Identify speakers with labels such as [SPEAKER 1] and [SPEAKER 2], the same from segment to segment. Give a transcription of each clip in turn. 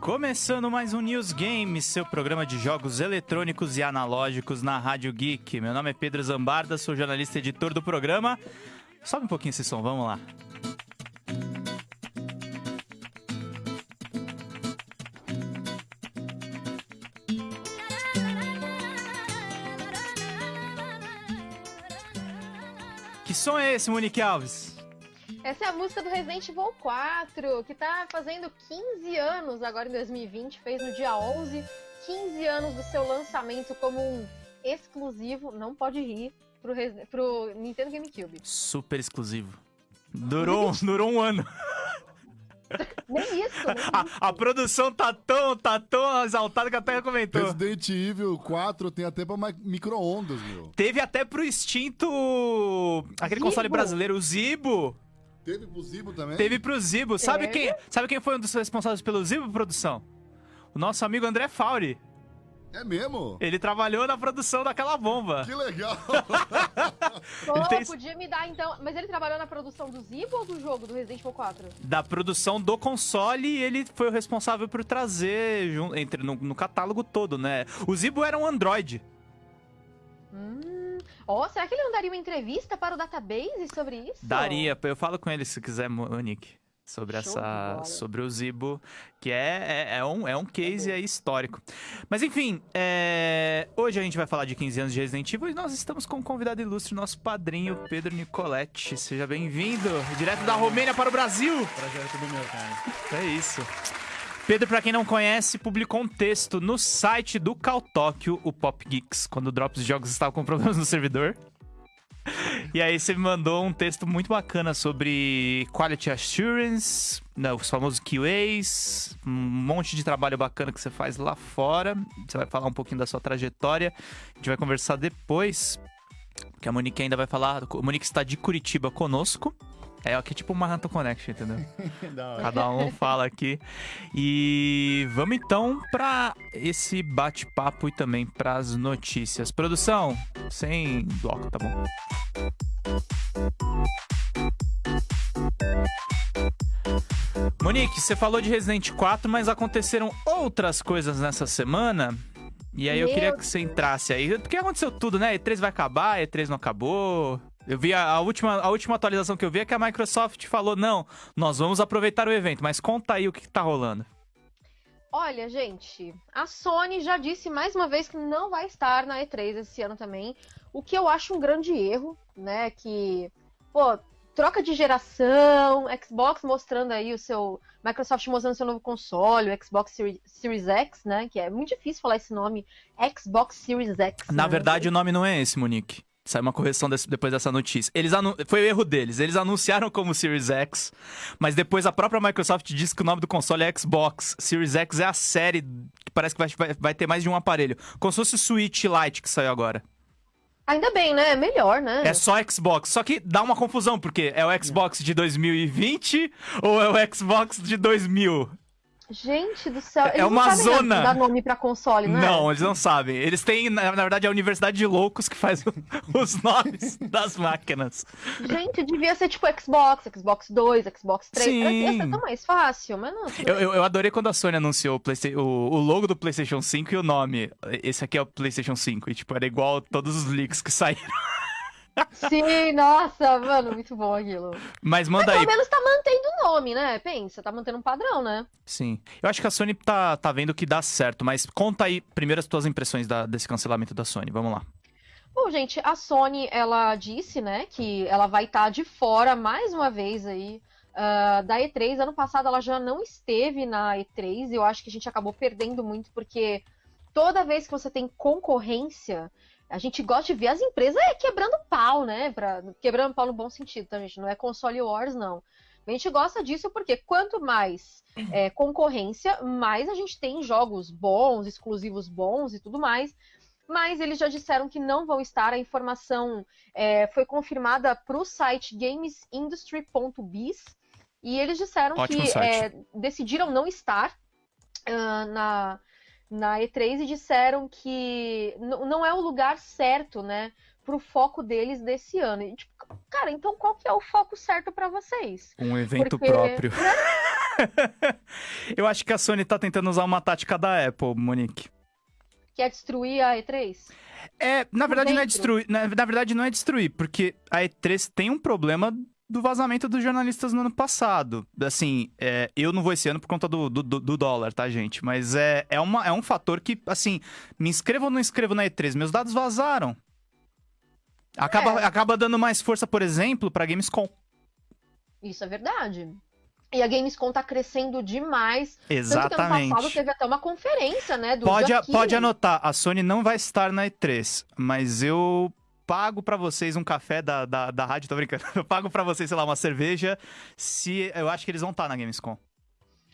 [SPEAKER 1] Começando mais um News Games, seu programa de jogos eletrônicos e analógicos na Rádio Geek. Meu nome é Pedro Zambarda, sou jornalista e editor do programa. Sobe um pouquinho esse som, vamos lá. Que som é esse, Monique Alves?
[SPEAKER 2] Essa é a música do Resident Evil 4, que tá fazendo 15 anos agora em 2020, fez no dia 11, 15 anos do seu lançamento como um exclusivo, não pode rir, pro, pro Nintendo GameCube.
[SPEAKER 1] Super exclusivo. Durou, durou um ano.
[SPEAKER 2] Nem isso. Nem
[SPEAKER 1] a,
[SPEAKER 2] isso.
[SPEAKER 1] a, produção tá tão, tá tão exaltada que até comentou.
[SPEAKER 3] Resident Evil 4 tem até pra micro-ondas, meu.
[SPEAKER 1] Teve até pro extinto. aquele
[SPEAKER 2] Zibo.
[SPEAKER 1] console brasileiro, o Zibo.
[SPEAKER 3] Teve pro Zibo também?
[SPEAKER 1] Teve pro Zibo. Sabe quem, sabe quem foi um dos responsáveis pelo Zibo, produção? O nosso amigo André Fauri.
[SPEAKER 3] É mesmo?
[SPEAKER 1] Ele trabalhou na produção daquela bomba.
[SPEAKER 3] Que legal!
[SPEAKER 2] Pô,
[SPEAKER 1] ele tem-
[SPEAKER 2] podia me dar então. Mas ele trabalhou na produção do Zibo ou do jogo do Resident Evil 4?
[SPEAKER 1] Da produção do console, e ele foi o responsável por trazer entre, no, no catálogo todo, né? O Zibo era um Android.
[SPEAKER 2] Hum. Ó, será que ele não daria uma entrevista para o database sobre isso?
[SPEAKER 1] Daria, eu falo com ele se quiser, Monique. Sobre
[SPEAKER 2] Show
[SPEAKER 1] essa. Sobre o Zibo, que é, é, é um, é um case aí histórico. Mas enfim, é, hoje a gente vai falar de 15 anos de Resident Evil e nós estamos com um convidado ilustre, nosso padrinho, Pedro Nicoletti. Seja bem-vindo, direto da Romênia para o Brasil.
[SPEAKER 4] Projeto do meu, cara.
[SPEAKER 1] É isso. Pedro, pra quem não conhece, publicou um texto no site do Caltóquio, o Pop Geeks, quando o Drops Jogos estava com problemas no servidor. E aí você me mandou um texto muito bacana sobre Quality Assurance, né, os famosos QAs, um monte de trabalho bacana que você faz lá fora. Você vai falar um pouquinho da sua trajetória. A gente vai conversar depois, que a Monique ainda vai falar. A Monique está de Curitiba conosco. É aqui tipo uma Manhattan Connection, entendeu?
[SPEAKER 4] da hora.
[SPEAKER 1] Cada um fala aqui. E vamos então para esse bate-papo e também para as notícias. Produção, sem bloco, tá bom? Monique, você falou de Resident 4, mas aconteceram outras coisas nessa semana. E aí eu
[SPEAKER 2] Meu
[SPEAKER 1] queria que você entrasse aí. Porque aconteceu tudo, né? E3 vai acabar, E3 não acabou. Eu vi a, a última, a última atualização que eu vi é que a Microsoft falou: não, nós vamos aproveitar o evento, mas conta aí o que, que tá rolando.
[SPEAKER 2] Olha, gente, a Sony já disse mais uma vez que não vai estar na E3 esse ano também, o que eu acho um grande erro, né? Que, pô, troca de geração, Xbox mostrando aí o seu. Microsoft mostrando seu novo console, o Xbox Series, X, né? Que é muito difícil falar esse nome, Xbox Series X.
[SPEAKER 1] Na
[SPEAKER 2] né?
[SPEAKER 1] verdade, o nome não é esse, Monique. Saiu uma correção desse- depois dessa notícia. Eles Foi o erro deles. Eles anunciaram como Series X, mas depois a própria Microsoft disse que o nome do console é Xbox. Series X é a série que parece que vai, vai- vai ter mais de um aparelho. Como se fosse o Switch Lite que saiu agora.
[SPEAKER 2] Ainda bem, né? É melhor, né?
[SPEAKER 1] É só Xbox. Só que dá uma confusão, porque é o Xbox de 2020 ou é o Xbox de 2000?
[SPEAKER 2] Gente do céu.
[SPEAKER 1] É
[SPEAKER 2] eles
[SPEAKER 1] uma
[SPEAKER 2] não sabem
[SPEAKER 1] zona.
[SPEAKER 2] dar nome pra console, né?
[SPEAKER 1] Não, eles não sabem. Eles têm, na, na verdade, a Universidade de Loucos que faz os nomes das máquinas.
[SPEAKER 2] Gente, devia ser tipo Xbox, Xbox 2, Xbox 3.
[SPEAKER 1] Sim.
[SPEAKER 2] Ia ser tão mais fácil, mas não.
[SPEAKER 1] Eu, eu, eu adorei quando a Sony anunciou o, o, o logo do PlayStation 5 e o nome. Esse aqui é o PlayStation 5. E, tipo, era igual todos os leaks que saíram.
[SPEAKER 2] Sim, nossa, mano, muito bom aquilo.
[SPEAKER 1] Mas
[SPEAKER 2] Mas
[SPEAKER 1] manda aí.
[SPEAKER 2] pelo menos tá mantendo o nome, né? Pensa, tá mantendo um padrão, né?
[SPEAKER 1] Sim. Eu acho que a Sony tá, tá vendo que dá certo. Mas conta aí primeiro as tuas impressões da- desse cancelamento da Sony. Vamos lá.
[SPEAKER 2] Bom, gente, a Sony, ela disse, né, que ela vai estar de fora mais uma vez aí ah, da E3. Ano passado ela já não esteve na E3 e eu acho que a gente acabou perdendo muito porque toda vez que você tem concorrência, a gente gosta de ver as empresas é, quebrando pau, né? Pra, quebrando pau no bom sentido, tá, gente? Não é console wars, não. A gente gosta disso porque quanto mais é, concorrência, mais a gente tem jogos bons, exclusivos bons e tudo mais. Mas eles já disseram que não vão estar. A informação é, foi confirmada para o site gamesindustry.biz e eles disseram
[SPEAKER 1] Ótimo
[SPEAKER 2] que é, decidiram não estar ah, na, na E3 e disseram que não é o lugar certo, né, pro foco deles desse ano. E, tipo, cara, então qual que é o foco certo para vocês?
[SPEAKER 1] Um evento
[SPEAKER 2] Porque-
[SPEAKER 1] próprio. Eu acho que a Sony tá tentando usar uma tática da Apple, Monique.
[SPEAKER 2] Quer destruir a E3?
[SPEAKER 1] É, na verdade não é destruir, na, na verdade não é destruir, porque a E3 tem um problema do vazamento dos jornalistas no ano passado. Assim, é, eu não vou esse ano por conta do, do, do dólar, tá, gente? Mas é, é, uma, é um fator que, assim, me inscrevo ou não inscrevo na E3, meus dados vazaram. Acaba,
[SPEAKER 2] É.
[SPEAKER 1] acaba dando mais força, por exemplo, pra Gamescom.
[SPEAKER 2] Isso é verdade. E a Gamescom tá crescendo demais. Tanto
[SPEAKER 1] Exatamente.
[SPEAKER 2] passado teve até uma conferência, né?
[SPEAKER 1] Pode, pode anotar, a Sony não vai estar na E3, mas eu pago pra vocês um café da, da, da rádio, tô brincando. Eu pago pra vocês, sei lá, uma cerveja, se eu acho que eles vão estar na Gamescom.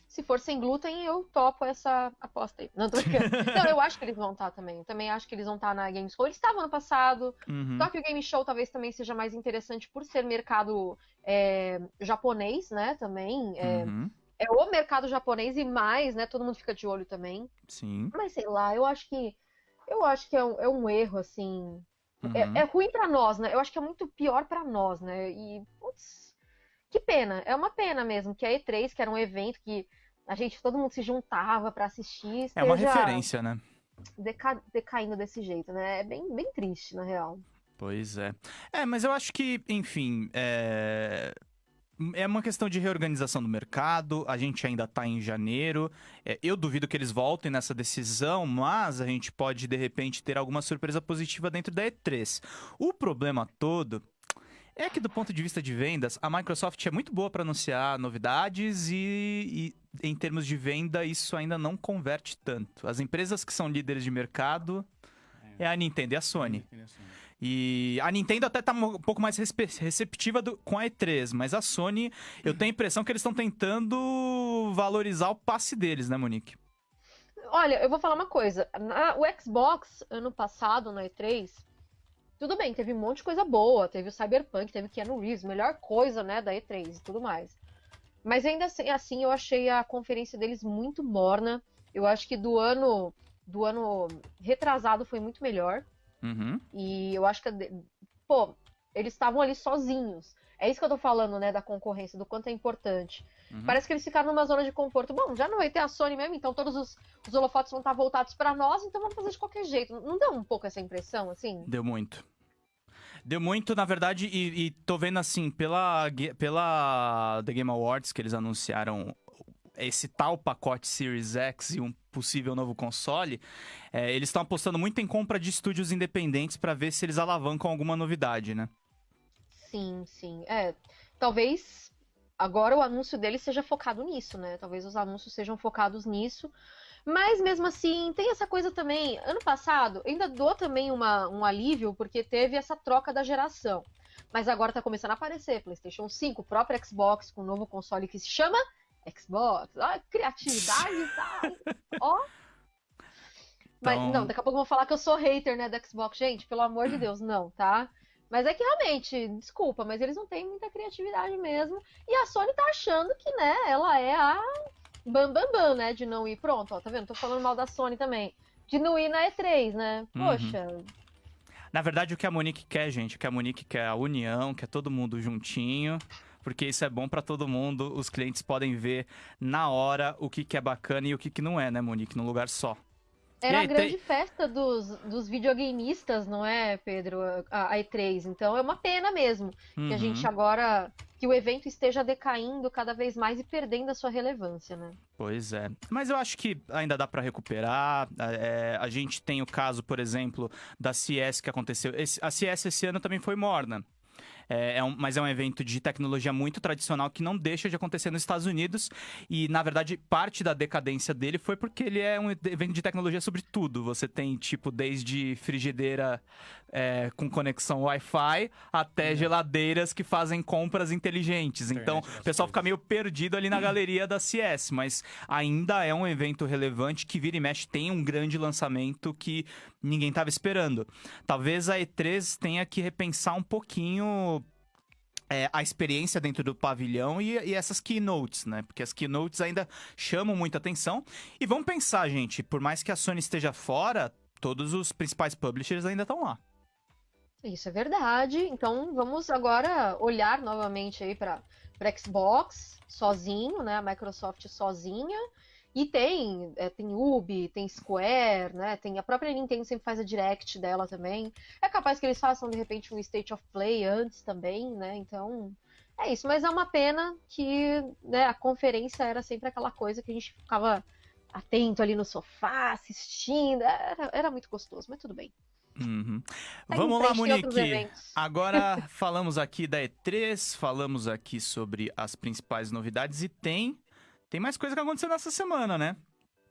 [SPEAKER 2] Se for sem glúten, eu topo essa aposta aí. Não, tô brincando. Não, eu acho que eles vão estar também. Eu também acho que eles vão estar na Gamescom. Eles estavam ano passado.
[SPEAKER 1] Uhum.
[SPEAKER 2] Só que o Game Show talvez também seja mais interessante por ser mercado é, japonês, né? Também. É,
[SPEAKER 1] Uhum.
[SPEAKER 2] é o mercado japonês e mais, né? Todo mundo fica de olho também.
[SPEAKER 1] Sim.
[SPEAKER 2] Mas sei lá, eu acho que. Eu acho que é um, é um erro, assim. É,
[SPEAKER 1] Uhum.
[SPEAKER 2] é ruim pra nós, né? Eu acho que é muito pior pra nós, né? E, putz, que pena. É uma pena mesmo que a E3, que era um evento que a gente, todo mundo se juntava pra assistir,
[SPEAKER 1] É uma referência, né?
[SPEAKER 2] deca- decaindo desse jeito, né? É bem, bem triste, na real.
[SPEAKER 1] Pois é. É, mas eu acho que, enfim, é... É uma questão de reorganização do mercado, a gente ainda tá em janeiro. É, eu duvido que eles voltem nessa decisão, mas a gente pode, de repente, ter alguma surpresa positiva dentro da E3. O problema todo é que, do ponto de vista de vendas, a Microsoft é muito boa para anunciar novidades e, e, em termos de venda, isso ainda não converte tanto. As empresas que são líderes de mercado é a Nintendo e a Sony. E a Nintendo até tá um pouco mais receptiva do- com a E3, mas a Sony, eu tenho a impressão que eles estão tentando valorizar o passe deles, né, Monique?
[SPEAKER 2] Olha, eu vou falar uma coisa. Na- o Xbox, ano passado, na E3, tudo bem, teve um monte de coisa boa. Teve o Cyberpunk, teve Keanu Reeves, melhor coisa, né, da E3 e tudo mais. Mas ainda assim, assim, eu achei a conferência deles muito morna. Eu acho que do ano do ano retrasado foi muito melhor.
[SPEAKER 1] Uhum.
[SPEAKER 2] E eu acho que, pô, eles estavam ali sozinhos. É isso que eu tô falando, né, da concorrência, do quanto é importante.
[SPEAKER 1] Uhum.
[SPEAKER 2] Parece que eles ficaram numa zona de conforto. Bom, já não vai ter a Sony mesmo, então todos os, os holofotes vão estar voltados pra nós, então vamos fazer de qualquer jeito. Não deu um pouco essa impressão, assim?
[SPEAKER 1] Deu muito. Deu muito, na verdade, e, e tô vendo assim, pela, pela The Game Awards, que eles anunciaram esse tal pacote Series X e um possível novo console, é, eles estão apostando muito em compra de estúdios independentes pra ver se eles alavancam alguma novidade, né?
[SPEAKER 2] Sim, sim. É, talvez agora o anúncio deles seja focado nisso, né? Talvez os anúncios sejam focados nisso. Mas mesmo assim, tem essa coisa também. Ano passado, ainda dou também uma, um alívio, porque teve essa troca da geração. Mas agora tá começando a aparecer PlayStation 5, o próprio Xbox, com um novo console que se chama Xbox. Ó, criatividade, tá? Ó. Mas
[SPEAKER 1] Então-
[SPEAKER 2] não, daqui a pouco eu vou falar que eu sou hater, né, da Xbox. Gente, pelo amor de Deus, não, tá? Mas é que realmente, desculpa, mas eles não têm muita criatividade mesmo. E a Sony tá achando que, né, ela é a bam bam bam, né, de não ir. Pronto, ó, tá vendo? Tô falando mal da Sony também. De não ir na E3, né?
[SPEAKER 1] Uhum.
[SPEAKER 2] Poxa,
[SPEAKER 1] Na verdade, o que a Monique quer, gente, o que a Monique quer é a união, quer todo mundo juntinho, porque isso é bom pra todo mundo. Os clientes podem ver na hora o que, que é bacana e o que, que não é, né, Monique, num lugar só.
[SPEAKER 2] era
[SPEAKER 1] E
[SPEAKER 2] a
[SPEAKER 1] aí,
[SPEAKER 2] grande
[SPEAKER 1] tem-
[SPEAKER 2] festa dos, dos videogameistas, não é, Pedro? A, a E3. Então é uma pena mesmo que a
[SPEAKER 1] Uhum.
[SPEAKER 2] gente agora. que o evento esteja decaindo cada vez mais e perdendo a sua relevância, né?
[SPEAKER 1] Pois é. Mas eu acho que ainda dá pra recuperar. É, a gente tem o caso, por exemplo, da CS que aconteceu. Esse- a CS esse ano também foi morna. É, é um- mas é um evento de tecnologia muito tradicional que não deixa de acontecer nos Estados Unidos. E, na verdade, parte da decadência dele foi porque ele é um evento de tecnologia sobre tudo. Você tem, tipo, desde frigideira é, com conexão Wi-Fi até geladeiras que fazem compras inteligentes. Então,
[SPEAKER 4] Internet das
[SPEAKER 1] o pessoal fica meio perdido ali na galeria da CS, mas ainda é um evento relevante que vira e mexe tem um grande lançamento que ninguém estava esperando. Talvez a E3 tenha que repensar um pouquinho é, a experiência dentro do pavilhão e, e essas keynotes, né? Porque as keynotes ainda chamam muita atenção. E vamos pensar, gente, por mais que a Sony esteja fora, todos os principais publishers ainda estão lá.
[SPEAKER 2] Isso é verdade. Então vamos agora olhar novamente aí para para Xbox sozinho, né? A Microsoft sozinha. E tem, é, tem Ubi, tem Square, né? Tem a própria Nintendo sempre faz a Direct dela também. É capaz que eles façam de repente um State of Play antes também, né? Então é isso. Mas é uma pena que né, a conferência era sempre aquela coisa que a gente ficava atento ali no sofá, assistindo. Era, era muito gostoso, mas tudo bem.
[SPEAKER 1] Uhum.
[SPEAKER 2] Segue
[SPEAKER 1] Vamos lá, Monique. Agora falamos aqui da E3, falamos aqui sobre as principais novidades e tem tem mais coisa que aconteceu nessa semana, né?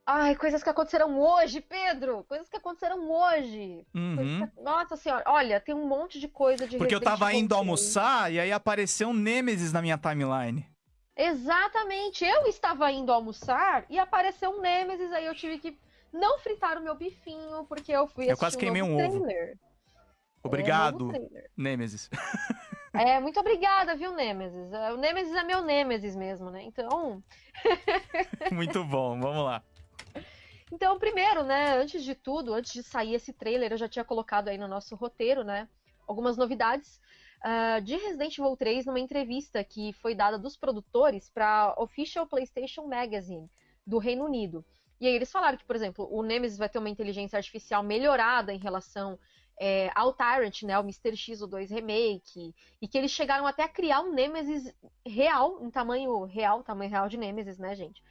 [SPEAKER 2] Ai, coisas que aconteceram hoje, Pedro! Coisas que aconteceram hoje.
[SPEAKER 1] Uhum.
[SPEAKER 2] que- Nossa senhora, olha, tem um monte de coisa de
[SPEAKER 1] Porque eu tava indo
[SPEAKER 2] 3.
[SPEAKER 1] almoçar e aí apareceu um Nemesis na minha timeline.
[SPEAKER 2] Exatamente, eu estava indo almoçar e apareceu um Nemesis, aí eu tive que não fritar o meu bifinho, porque eu fui
[SPEAKER 1] Eu quase queimei
[SPEAKER 2] novo
[SPEAKER 1] um ovo.
[SPEAKER 2] trailer.
[SPEAKER 1] Obrigado,
[SPEAKER 2] É, um.
[SPEAKER 1] Nemesis.
[SPEAKER 2] É, muito obrigada, viu, Nemesis? É, O Nemesis é meu Nemesis mesmo, né? Então,
[SPEAKER 1] Muito bom, vamos lá.
[SPEAKER 2] Então, primeiro, né, antes de tudo, antes de sair esse trailer, eu já tinha colocado aí no nosso roteiro, né, algumas novidades ah, de Resident Evil 3 numa entrevista que foi dada dos produtores para Official PlayStation Magazine do Reino Unido. E aí eles falaram que, por exemplo, o Nemesis vai ter uma inteligência artificial melhorada em relação é, ao Tyrant, né, o Mr. X, o 2 Remake, e que eles chegaram até a criar um Nemesis real, em tamanho real, tamanho real de Nemesis, né, gente?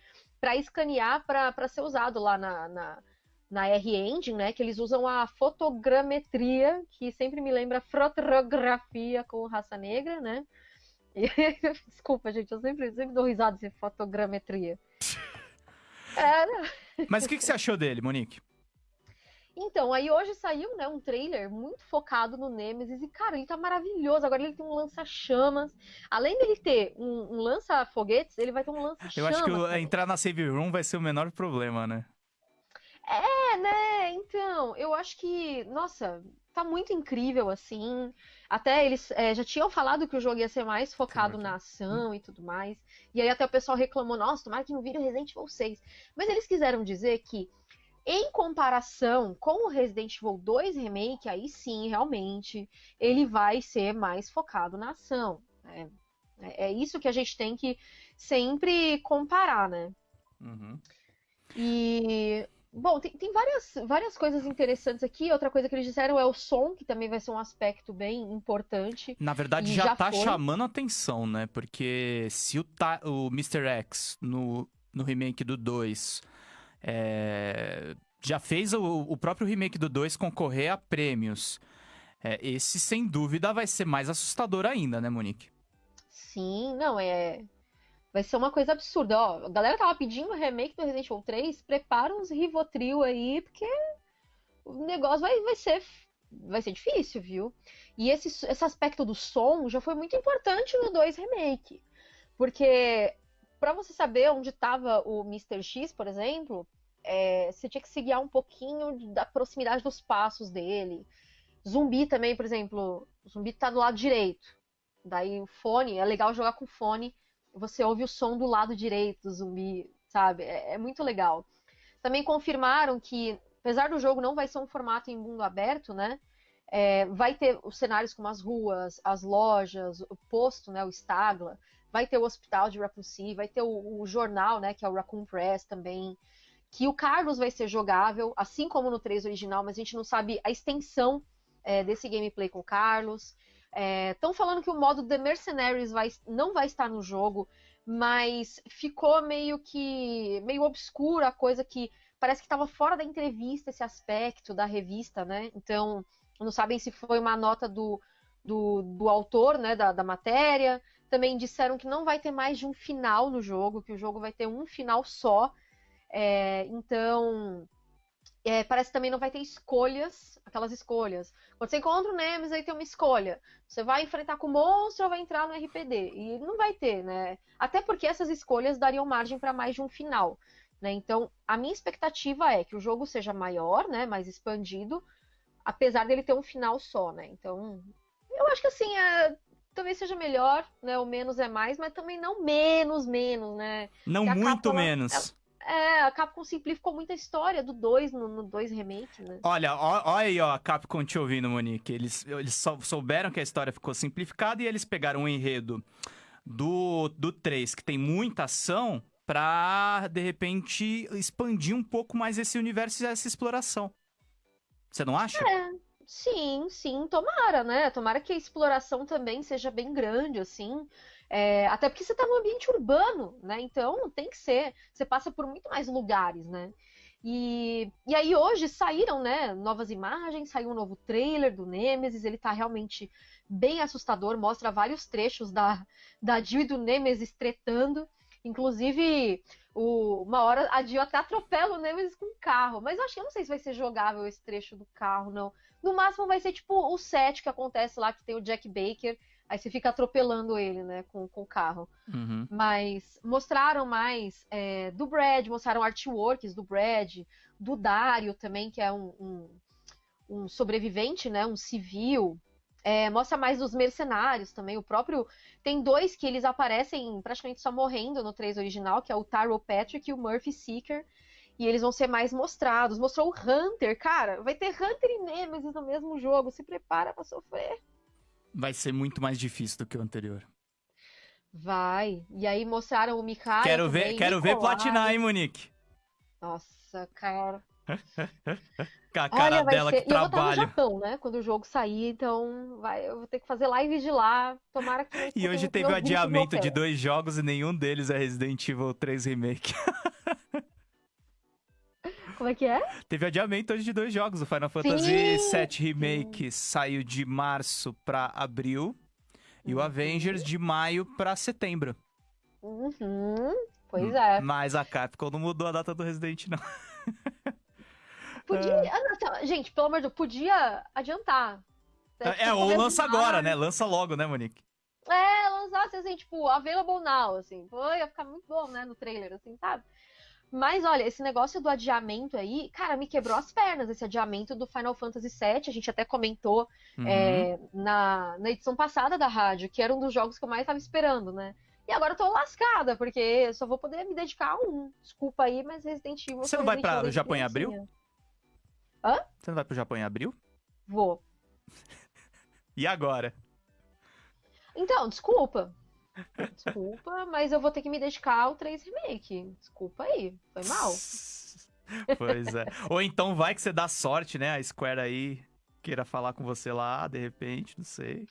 [SPEAKER 2] para escanear para ser usado lá na, na, na R-Engine, né? Que eles usam a fotogrametria, que sempre me lembra fotografia com raça negra, né? E- Desculpa, gente, eu sempre, sempre dou risada de fotogrametria. É, né?
[SPEAKER 1] Mas o que, que você achou dele, Monique?
[SPEAKER 2] Então, aí hoje saiu, né, um trailer muito focado no Nemesis e, cara, ele tá maravilhoso. Agora ele tem um lança-chamas. Além dele ter um, um lança-foguetes, ele vai ter um lança-chamas.
[SPEAKER 1] Eu acho que o-
[SPEAKER 2] também.
[SPEAKER 1] entrar na save room vai ser o menor problema, né?
[SPEAKER 2] É, né? Então, eu acho que, nossa, tá muito incrível assim. Até eles é, já tinham falado que o jogo ia ser mais focado na ação e tudo mais. E aí até o pessoal reclamou, nossa, tomara que não vire Resident Evil 6. Mas eles quiseram dizer que, em comparação com o Resident Evil 2 Remake, aí sim, realmente, ele vai ser mais focado na ação. né? É, é isso que a gente tem que sempre comparar, né?
[SPEAKER 1] Uhum.
[SPEAKER 2] E bom, tem, tem várias, várias coisas interessantes aqui. Outra coisa que eles disseram é o som, que também vai ser um aspecto bem importante.
[SPEAKER 1] Na verdade, já,
[SPEAKER 2] já
[SPEAKER 1] tá
[SPEAKER 2] foi.
[SPEAKER 1] chamando atenção, né? Porque se o, ta- o Mr. X no, no remake do 2 é, já fez o, o próprio remake do 2 concorrer a prêmios, é, esse sem dúvida vai ser mais assustador ainda, né, Monique?
[SPEAKER 2] Sim, não, é. Vai ser uma coisa absurda. Ó, a galera tava pedindo o remake do Resident Evil 3. Prepara uns Rivotril aí, porque o negócio vai, vai ser. Vai ser difícil, viu? E esse, esse aspecto do som já foi muito importante no 2 Remake. Porque, pra você saber onde tava o Mr. X, por exemplo, é, você tinha que se guiar um pouquinho da proximidade dos passos dele. Zumbi também, por exemplo, zumbi tá do lado direito. Daí o fone, é legal jogar com fone, você ouve o som do lado direito do zumbi, sabe? É, é muito legal. Também confirmaram que, apesar do jogo não vai ser um formato em mundo aberto, né? é, vai ter os cenários como as ruas, as lojas, o posto, né? O Stagla, vai ter o hospital de Raccoon City, vai ter o, o jornal, né? Que é o Raccoon Press também. Que o Carlos vai ser jogável, assim como no 3 original, mas a gente não sabe a extensão é, desse gameplay com o Carlos. Estão falando que o modo The Mercenaries vai- não vai estar no jogo, mas ficou meio que meio obscura a coisa que parece que estava fora da entrevista esse aspecto da revista, né? Então não sabem se foi uma nota do, do, do autor, né, da, da matéria. Também disseram que não vai ter mais de um final no jogo, que o jogo vai ter um final só. É, então é, parece que também não vai ter escolhas, aquelas escolhas. Quando você encontra o Nemesis, aí tem uma escolha. Você vai enfrentar com o monstro ou vai entrar no RPD? E não vai ter, né? Até porque essas escolhas dariam margem para mais de um final. Né? Então, a minha expectativa é que o jogo seja maior, né? mais expandido, apesar dele ter um final só. Né? Então, eu acho que assim, é, talvez seja melhor, né? O menos é mais, mas também não menos, menos, né?
[SPEAKER 1] Não muito menos.
[SPEAKER 2] É, a Capcom simplificou muita história do 2 no, no 2 Remake, né?
[SPEAKER 1] Olha, ó aí, ó, a Capcom te ouvindo, Monique. Eles, eles só souberam que a história ficou simplificada e eles pegaram um enredo do, do 3, que tem muita ação, pra, de repente, expandir um pouco mais esse universo e essa exploração. Você não acha?
[SPEAKER 2] Sim, sim, tomara, né? Tomara que a exploração também seja bem grande, assim. É, até porque você tá num ambiente urbano, né? Então tem que ser. Você passa por muito mais lugares, né? E, e aí hoje saíram, né, novas imagens, saiu um novo trailer do Nemesis, ele tá realmente bem assustador, mostra vários trechos da, da Jill e do Nemesis tretando. Inclusive, o, uma hora a Jill até atropela o Nemesis com o carro. Mas eu acho que eu não sei se vai ser jogável esse trecho do carro, não. No máximo vai ser tipo o set que acontece lá, que tem o Jack Baker. Aí você fica atropelando ele, né, com, com o carro.
[SPEAKER 1] Uhum.
[SPEAKER 2] Mas mostraram mais é, do Brad, mostraram artworks do Brad, do Dario também, que é um, um, um sobrevivente, né, um civil. É, mostra mais dos mercenários também. O próprio. Tem dois que eles aparecem praticamente só morrendo no 3 original, que é o Tyrell Patrick e o Murphy Seeker. E eles vão ser mais mostrados. Mostrou o Hunter, cara. Vai ter Hunter e Nemesis no mesmo jogo. Se prepara para sofrer.
[SPEAKER 1] Vai ser muito mais difícil do que o anterior.
[SPEAKER 2] Vai. E aí mostraram o Mikael.
[SPEAKER 1] quero ver,
[SPEAKER 2] também,
[SPEAKER 1] quero ver
[SPEAKER 2] Nikolai.
[SPEAKER 1] platinar, hein, Monique?
[SPEAKER 2] Nossa, cara.
[SPEAKER 1] Com a cara
[SPEAKER 2] Olha,
[SPEAKER 1] dela
[SPEAKER 2] ser.
[SPEAKER 1] que
[SPEAKER 2] E eu vou estar no. Japão, né? Quando o jogo sair, então vai... eu vou ter que fazer live de lá. Tomara que.
[SPEAKER 1] E hoje teve o adiamento de dois jogos e nenhum deles é Resident Evil 3 Remake.
[SPEAKER 2] Como é que é?
[SPEAKER 1] teve adiamento hoje de dois jogos. O Final Fantasy VII Remake saiu de março pra abril. E o
[SPEAKER 2] Uhum.
[SPEAKER 1] Avengers de maio pra setembro.
[SPEAKER 2] Uhum. Pois é.
[SPEAKER 1] Mas a Capcom não mudou a data do Resident, não.
[SPEAKER 2] Podia. ah, não, tá, Gente, pelo amor de Deus, podia adiantar.
[SPEAKER 1] É, ou
[SPEAKER 2] Talvez
[SPEAKER 1] lança
[SPEAKER 2] mais.
[SPEAKER 1] agora, né? Lança logo, né, Monique?
[SPEAKER 2] É, lançasse assim, tipo, available now, assim. Pô, ia ficar muito bom, né, no trailer, assim, sabe? Mas olha, esse negócio do adiamento aí, cara, me quebrou as pernas, esse adiamento do Final Fantasy VII. A gente até comentou
[SPEAKER 1] Uhum.
[SPEAKER 2] é, na, na edição passada da rádio, que era um dos jogos que eu mais tava esperando, né? E agora eu tô lascada, porque eu só vou poder me dedicar a um. Desculpa aí, mas Resident Evil.
[SPEAKER 1] Você não vai
[SPEAKER 2] Evil desde
[SPEAKER 1] Japão em abril?
[SPEAKER 2] criancinha.
[SPEAKER 1] Você não vai pro Japão em abril?
[SPEAKER 2] Vou.
[SPEAKER 1] E agora?
[SPEAKER 2] Então, desculpa. Desculpa, mas eu vou ter que me dedicar ao 3 Remake. Desculpa aí, foi mal.
[SPEAKER 1] Pois é. Ou então vai que você dá sorte, né? A Square aí queira falar com você lá, de repente, não sei.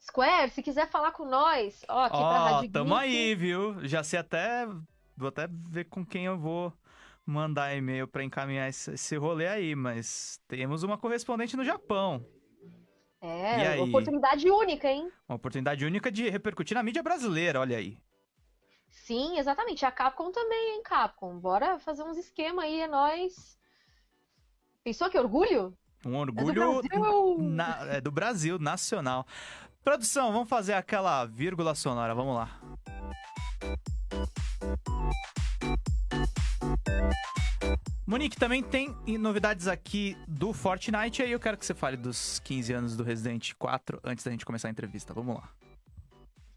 [SPEAKER 2] Square, se quiser falar com nós, ó, aqui pra
[SPEAKER 1] Ó,
[SPEAKER 2] Rádio
[SPEAKER 1] tamo aí, viu? Já sei até. Vou até ver com quem eu vou mandar e-mail pra encaminhar esse, esse rolê aí, mas temos uma correspondente no Japão.
[SPEAKER 2] É,
[SPEAKER 1] aí?
[SPEAKER 2] oportunidade única, hein?
[SPEAKER 1] Uma oportunidade única de repercutir na mídia brasileira, olha aí.
[SPEAKER 2] Sim, exatamente. A Capcom também, hein, Capcom? Bora fazer uns esquema aí, é nóis. Pensou que orgulho?
[SPEAKER 1] Um
[SPEAKER 2] É do
[SPEAKER 1] orgulho
[SPEAKER 2] Brasil!
[SPEAKER 1] na- é do Brasil, nacional. Produção, vamos fazer aquela vírgula sonora, vamos lá. Monique, também tem novidades aqui do Fortnite, aí eu quero que você fale dos 15 anos do Resident 4 antes da gente começar a entrevista. Vamos lá.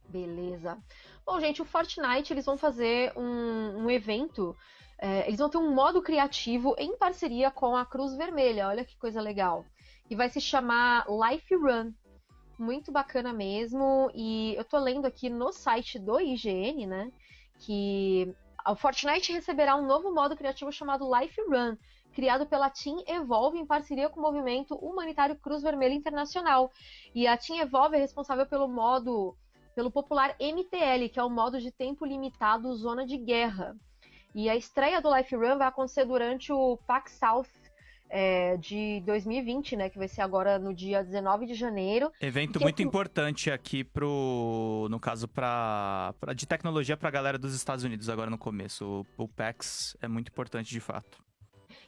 [SPEAKER 2] Beleza. Bom, gente, o Fortnite, eles vão fazer um, um evento. é, eles vão ter um modo criativo em parceria com a Cruz Vermelha. Olha que coisa legal. E vai se chamar Life Run. Muito bacana mesmo. E eu tô lendo aqui no site do IGN, né? Que o Fortnite receberá um novo modo criativo chamado Life Run, criado pela Team Evolve em parceria com o movimento humanitário Cruz Vermelha Internacional. E a Team Evolve é responsável pelo modo pelo popular MTL, que é o modo de tempo limitado Zona de Guerra. E a estreia do Life Run vai acontecer durante o PAX South é, de 2020, né? Que vai ser agora no dia 19 de janeiro.
[SPEAKER 1] Evento muito
[SPEAKER 2] assim-
[SPEAKER 1] importante aqui pro, no caso, pra, pra- de tecnologia pra galera dos Estados Unidos agora no começo. O, o PAX é muito importante de fato.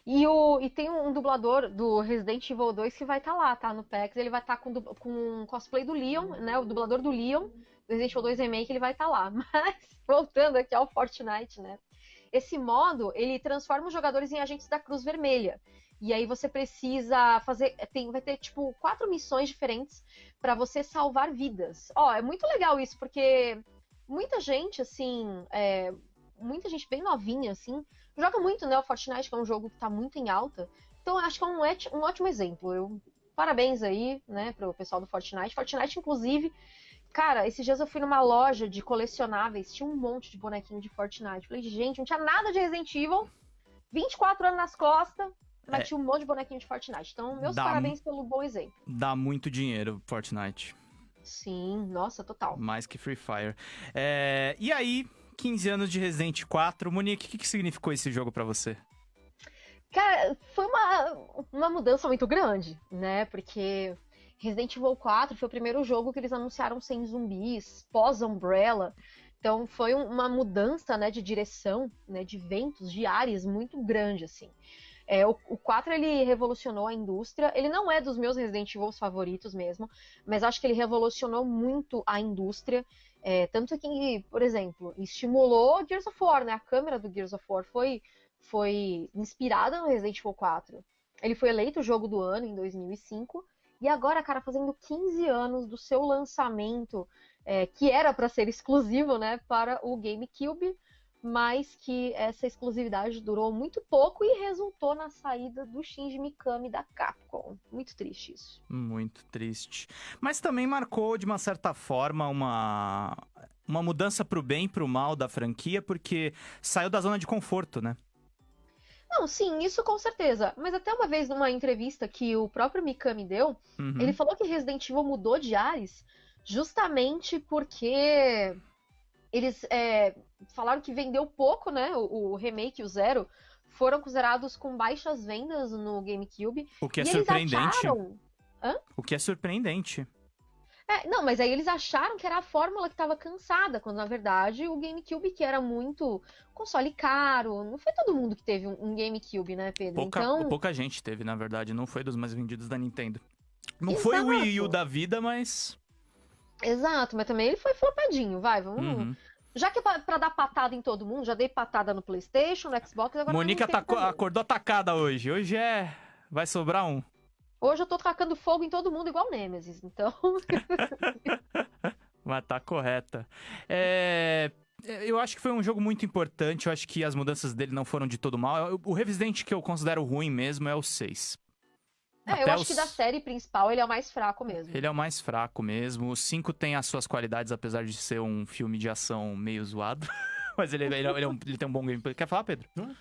[SPEAKER 2] E, o, e tem um dublador do Resident Evil 2 que vai estar lá, tá? No PAX. Ele vai estar com, du- com cosplay do Leon, né? O dublador do Leon, do Resident Evil 2 Remake, ele vai estar lá. Mas, voltando aqui ao Fortnite, né? Esse modo, ele transforma os jogadores em agentes da Cruz Vermelha. E aí você precisa fazer. Tem, vai ter, tipo, quatro missões diferentes para você salvar vidas. Ó, é muito legal isso, porque muita gente, assim, é, muita gente bem novinha, assim, joga muito, né? O Fortnite, que é um jogo que tá muito em alta. Então, acho que é um, um ótimo exemplo. Eu, parabéns aí, né, pro pessoal do Fortnite. Fortnite, inclusive, Cara, esses dias eu fui numa loja de colecionáveis, tinha um monte de bonequinho de Fortnite. Falei, gente, não tinha nada de Resident Evil, 24 anos nas costas, mas
[SPEAKER 1] É.
[SPEAKER 2] tinha um monte de bonequinho de Fortnite. Então, meus
[SPEAKER 1] Dá
[SPEAKER 2] parabéns pelo bom exemplo.
[SPEAKER 1] Dá muito dinheiro, Fortnite.
[SPEAKER 2] Sim, nossa, total.
[SPEAKER 1] Mais que Free Fire. É, E aí, 15 anos de Resident 4. Monique, o que, que significou esse jogo pra você?
[SPEAKER 2] Cara, foi uma, uma mudança muito grande, né? Porque Resident Evil 4 foi o primeiro jogo que eles anunciaram sem zumbis, pós-Umbrella. Então foi um- uma mudança né, de direção, né, de ventos, de ares muito grande, assim. É, o, o 4 ele revolucionou a indústria. Ele não é dos meus Resident Evil favoritos mesmo, mas acho que ele revolucionou muito a indústria. É, tanto que, por exemplo, estimulou Gears of War, né? A câmera do Gears of War foi foi inspirada no Resident Evil 4. Ele foi eleito o jogo do ano em 2005. E agora, cara, fazendo 15 anos do seu lançamento, é, que era para ser exclusivo, né, para o GameCube, mas que essa exclusividade durou muito pouco e resultou na saída do Shinji Mikami da Capcom. Muito triste isso.
[SPEAKER 1] Muito triste. Mas também marcou, de uma certa forma, uma, uma mudança pro bem e pro mal da franquia, porque saiu da zona de conforto, né?
[SPEAKER 2] Não, sim, isso com certeza. Mas até uma vez numa entrevista que o próprio Mikami deu,
[SPEAKER 1] Uhum.
[SPEAKER 2] Ele falou que Resident Evil mudou de ares justamente porque eles é, falaram que vendeu pouco, né? O, o remake, o Zero, foram considerados com baixas vendas no GameCube.
[SPEAKER 1] O que é surpreendente.
[SPEAKER 2] acharam.
[SPEAKER 1] O que é surpreendente.
[SPEAKER 2] É, não, mas aí eles acharam que era a fórmula que estava cansada, quando na verdade o GameCube, que era muito console caro, não foi todo mundo que teve um, um GameCube, né, Pedro?
[SPEAKER 1] Pouca,
[SPEAKER 2] então,
[SPEAKER 1] pouca gente teve, na verdade. Não foi dos mais vendidos da Nintendo. Não foi o Wii U
[SPEAKER 2] Exato.
[SPEAKER 1] da vida, mas.
[SPEAKER 2] exato, mas também ele foi flopadinho, vai, vamos.
[SPEAKER 1] Uhum.
[SPEAKER 2] Já que é pra, pra dar patada em todo mundo, já dei patada no PlayStation, no Xbox, agora
[SPEAKER 1] atacou-
[SPEAKER 2] também.
[SPEAKER 1] acordou atacada hoje. Hoje é. Vai sobrar um.
[SPEAKER 2] Hoje eu tô tacando fogo em todo mundo igual Nemesis, então.
[SPEAKER 1] Mas tá correta. É, Eu acho que foi um jogo muito importante. Eu acho que as mudanças dele não foram de todo mal. O Resident que eu considero ruim mesmo é o 6.
[SPEAKER 2] É, eu
[SPEAKER 1] Até
[SPEAKER 2] acho
[SPEAKER 1] os-
[SPEAKER 2] que da série principal ele é o mais fraco mesmo.
[SPEAKER 1] Ele é o mais fraco mesmo. O 5 tem as suas qualidades, apesar de ser um filme de ação meio zoado. Mas ele, ele, ele é um- ele tem um bom gameplay. Quer falar, Pedro?
[SPEAKER 4] Não.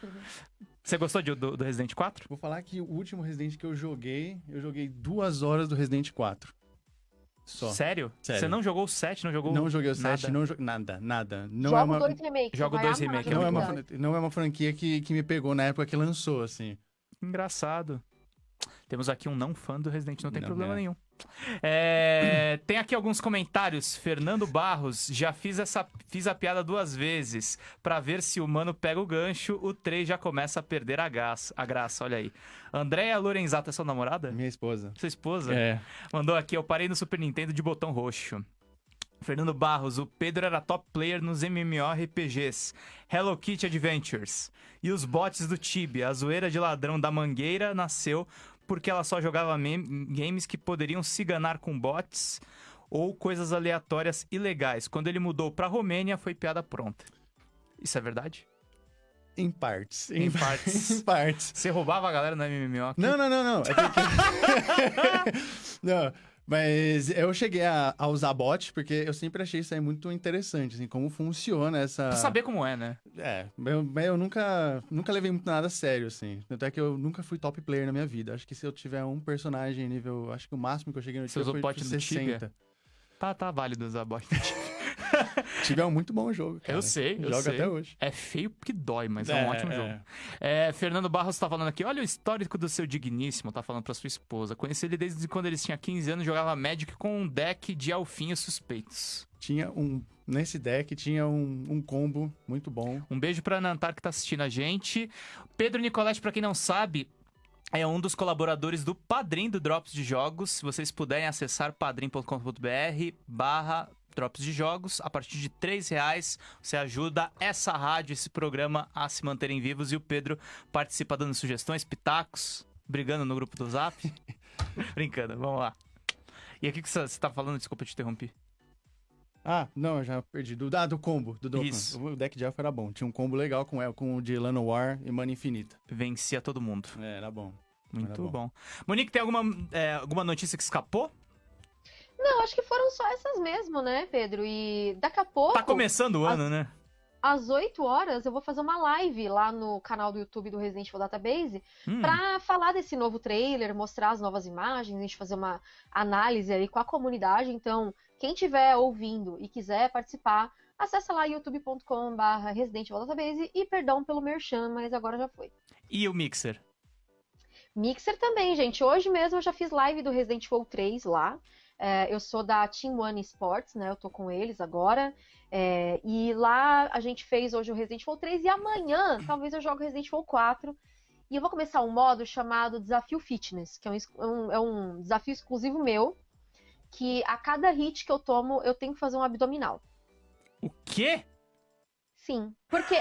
[SPEAKER 1] Você gostou de- do, do Resident 4?
[SPEAKER 4] Vou falar que o último Resident que eu joguei, eu joguei duas horas do Resident 4. Só.
[SPEAKER 1] Sério?
[SPEAKER 4] Sério.
[SPEAKER 1] Você não jogou o 7, não jogou
[SPEAKER 4] Não joguei o 7,
[SPEAKER 1] nada?
[SPEAKER 4] não joguei nada, nada. Não
[SPEAKER 2] Joga
[SPEAKER 4] é uma,
[SPEAKER 2] o 2 remake.
[SPEAKER 1] Joga o
[SPEAKER 2] vai
[SPEAKER 1] 2
[SPEAKER 2] amar
[SPEAKER 1] remake, é
[SPEAKER 4] não, é uma,
[SPEAKER 2] jogabilidade.
[SPEAKER 4] fran- não é uma franquia que, que me pegou na época que lançou, assim.
[SPEAKER 1] Engraçado. Temos aqui um não fã do Resident, não tem
[SPEAKER 4] Não,
[SPEAKER 1] problema
[SPEAKER 4] é.
[SPEAKER 1] nenhum. É, tem aqui alguns comentários. Fernando Barros, já fiz essa fiz a piada duas vezes pra ver se o mano pega o gancho. O 3 já começa a perder a, gas, a graça, olha aí. Andréia Lorenzato é sua namorada?
[SPEAKER 4] Minha esposa.
[SPEAKER 1] Sua esposa?
[SPEAKER 4] É.
[SPEAKER 1] Mandou aqui, eu parei no Super Nintendo de botão roxo. Fernando Barros, o Pedro era top player nos MMORPGs, Hello Kitty Adventures. E os bots do Tibia, a zoeira de ladrão da Mangueira nasceu porque ela só jogava games que poderiam se ganar com bots ou coisas aleatórias ilegais. Quando ele mudou pra Romênia, foi piada pronta. Isso é verdade?
[SPEAKER 4] Em partes.
[SPEAKER 1] Em partes.
[SPEAKER 4] em partes.
[SPEAKER 1] Você roubava a galera no MMO? aqui?
[SPEAKER 4] Não, não, não, não. É porque... não, mas eu cheguei a, a usar bot porque eu sempre achei isso aí muito interessante, assim, como funciona essa...
[SPEAKER 1] Pra saber como é, né?
[SPEAKER 4] É, eu, eu nunca, nunca levei muito nada a sério, assim. Tanto é que eu nunca fui top player na minha vida. Acho que se eu tiver um personagem nível... Acho que o máximo que eu cheguei no
[SPEAKER 1] Você usou
[SPEAKER 4] foi
[SPEAKER 1] bot
[SPEAKER 4] tipo,
[SPEAKER 1] do Tibia?
[SPEAKER 4] 60.
[SPEAKER 1] Tá, tá válido usar bot.
[SPEAKER 4] Tibia é um muito bom jogo, cara.
[SPEAKER 1] Eu sei, eu
[SPEAKER 4] Jogo
[SPEAKER 1] sei.
[SPEAKER 4] até hoje.
[SPEAKER 1] É feio porque dói, mas é, um ótimo jogo. É, Fernando Barros tá falando aqui, olha o histórico do seu digníssimo, tá falando pra sua esposa. Conheci ele desde quando ele tinha 15 anos, jogava Magic com um deck de alfinhos suspeitos.
[SPEAKER 4] Tinha um... Nesse deck tinha um, um combo muito bom.
[SPEAKER 1] Um beijo pra Nantar que tá assistindo a gente. Pedro Nicolete, pra quem não sabe, é um dos colaboradores do Padrim do Drops de Jogos. Se vocês puderem acessar padrim.com.br barra Drops de Jogos, a partir de três reais você ajuda essa rádio, esse programa a se manterem vivos. E o Pedro participa dando sugestões, pitacos, brigando no grupo do Zap. Brincando, vamos lá. E aqui que você você tá falando, desculpa te interrompi.
[SPEAKER 4] Ah, não, eu já perdi. Do, ah, do combo. Do Dokkan. O deck de elfo era bom. Tinha um combo legal com, el- com o de Llanowar e Mana Infinita.
[SPEAKER 1] Vencia todo mundo.
[SPEAKER 4] É, era bom.
[SPEAKER 1] Muito
[SPEAKER 4] Era
[SPEAKER 1] bom.
[SPEAKER 4] bom.
[SPEAKER 1] Monique, tem alguma, é, alguma notícia que escapou?
[SPEAKER 2] Não, acho que foram só essas mesmo, né, Pedro? E daqui a pouco.
[SPEAKER 1] Tá começando o ano, né?
[SPEAKER 2] às 8 horas eu vou fazer uma live lá no canal do YouTube do Resident Evil Database
[SPEAKER 1] Hum,
[SPEAKER 2] pra falar desse novo trailer, mostrar as novas imagens, a gente fazer uma análise aí com a comunidade. Então, quem estiver ouvindo e quiser participar, acessa lá youtube.com/barra Resident Evil Database e perdão pelo merchan, mas agora já foi.
[SPEAKER 1] E o Mixer?
[SPEAKER 2] Mixer também, gente. Hoje mesmo eu já fiz live do Resident Evil 3 lá. É, eu sou da Team One Sports, né? Eu tô com eles agora. É, e lá a gente fez hoje o Resident Evil 3 e amanhã talvez eu jogue Resident Evil 4. E eu vou começar um modo chamado Desafio Fitness, que é um, ex- um- é um desafio exclusivo meu. Que a cada hit que eu tomo, eu tenho que fazer um abdominal.
[SPEAKER 1] O quê?
[SPEAKER 2] Sim. Porque,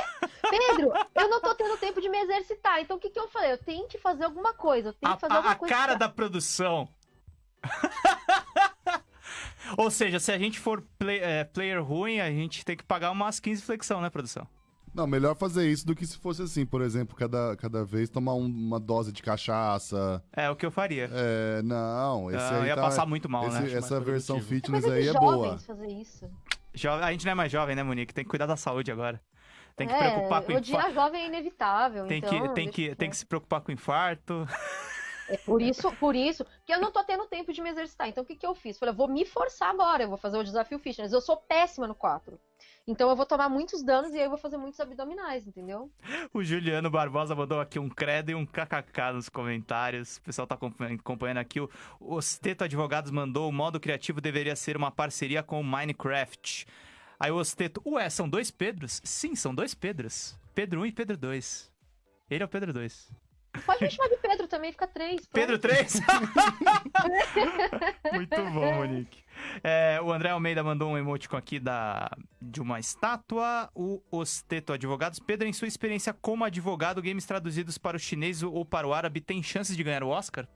[SPEAKER 2] Pedro, eu não tô tendo tempo de me exercitar. Então o que, que eu falei? Eu tenho que fazer alguma coisa. Eu tenho
[SPEAKER 1] A,
[SPEAKER 2] que fazer
[SPEAKER 1] a-
[SPEAKER 2] alguma
[SPEAKER 1] a
[SPEAKER 2] coisa.
[SPEAKER 1] cara
[SPEAKER 2] pra-
[SPEAKER 1] da produção. Ou seja, se a gente for play- é, player ruim, a gente tem que pagar umas 15 flexão, né, produção?
[SPEAKER 3] Não, melhor fazer isso do que se fosse assim, por exemplo, cada, cada vez tomar um- uma dose de cachaça.
[SPEAKER 1] É o que eu faria.
[SPEAKER 3] É, não, esse
[SPEAKER 1] Ah,
[SPEAKER 3] aí
[SPEAKER 1] ia
[SPEAKER 3] tá-
[SPEAKER 1] passar muito mal,
[SPEAKER 3] esse-
[SPEAKER 1] né?
[SPEAKER 3] Essa
[SPEAKER 4] mais
[SPEAKER 3] versão
[SPEAKER 4] produtivo.
[SPEAKER 2] É
[SPEAKER 3] fitness
[SPEAKER 2] coisa
[SPEAKER 3] aí
[SPEAKER 2] de
[SPEAKER 3] é
[SPEAKER 2] jovens
[SPEAKER 3] boa.
[SPEAKER 2] fazer isso.
[SPEAKER 1] Jo- A gente não é mais jovem, né, Monique? Tem que cuidar da saúde agora. Tem que
[SPEAKER 2] é,
[SPEAKER 1] preocupar com
[SPEAKER 2] o dia
[SPEAKER 1] infarto.
[SPEAKER 2] jovem é inevitável.
[SPEAKER 1] Tem
[SPEAKER 2] então,
[SPEAKER 1] que, tem,
[SPEAKER 2] deixa
[SPEAKER 1] que, tem que se preocupar com infarto.
[SPEAKER 2] É por isso, por isso, que eu não tô tendo tempo de me exercitar. Então o que, que eu fiz? Falei, eu vou me forçar agora, eu vou fazer o desafio fitness. Eu sou péssima no 4. Então eu vou tomar muitos danos e aí eu vou fazer muitos abdominais, entendeu?
[SPEAKER 1] O Juliano Barbosa mandou aqui um credo e um kkk nos comentários. O pessoal tá acompanhando aqui. O Osteto Advogados mandou: o modo criativo deveria ser uma parceria com o Minecraft. Aí o Osteto, ué, são dois Pedros? Sim, são dois Pedros. Pedro 1 e Pedro 2. Ele é o Pedro 2.
[SPEAKER 2] Pode me chamar de Pedro também, fica três. pronto.
[SPEAKER 1] Pedro 3? Muito bom, Monique. É, o André Almeida mandou um emoticon aqui da, de uma estátua. O Osteto Advogados. Pedro, em sua experiência como advogado, games traduzidos para o chinês ou para o árabe tem chances de ganhar o Oscar?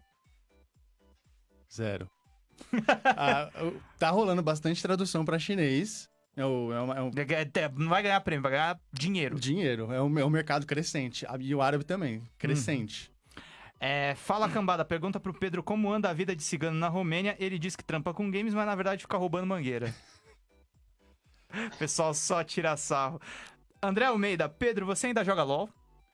[SPEAKER 4] Zero. Ah, tá rolando bastante tradução pra chinês. É, o, é, uma- é um
[SPEAKER 1] É, Não vai ganhar prêmio, vai ganhar dinheiro.
[SPEAKER 4] dinheiro, é um, é um mercado crescente. E o árabe também, crescente.
[SPEAKER 1] É, fala cambada, pergunta pro Pedro como anda a vida de cigano na Romênia. Ele diz que trampa com games, mas na verdade fica roubando mangueira. O pessoal só tira sarro. André Almeida, Pedro, você ainda joga LOL?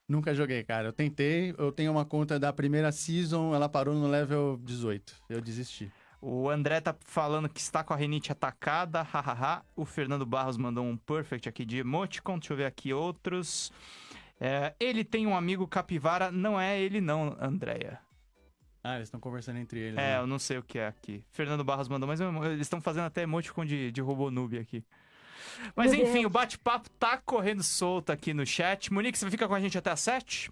[SPEAKER 4] Nunca joguei, cara. Eu tentei, eu tenho uma conta da primeira season, ela parou no level 18. Eu desisti.
[SPEAKER 1] O André tá falando que está com a renite atacada, hahaha. O Fernando Barros mandou um perfect aqui de emoticon. Deixa eu ver aqui outros. É, ele tem um amigo capivara, não é ele não, Andréia.
[SPEAKER 4] Ah, eles estão conversando entre eles.
[SPEAKER 1] É,
[SPEAKER 4] né?
[SPEAKER 1] eu não sei o que é aqui. Fernando Barros mandou, mas eu- eles estão fazendo até emoticon de, de robô noob aqui. Mas enfim, o bate-papo tá correndo solto aqui no chat. Monique, você fica com a gente até às 7?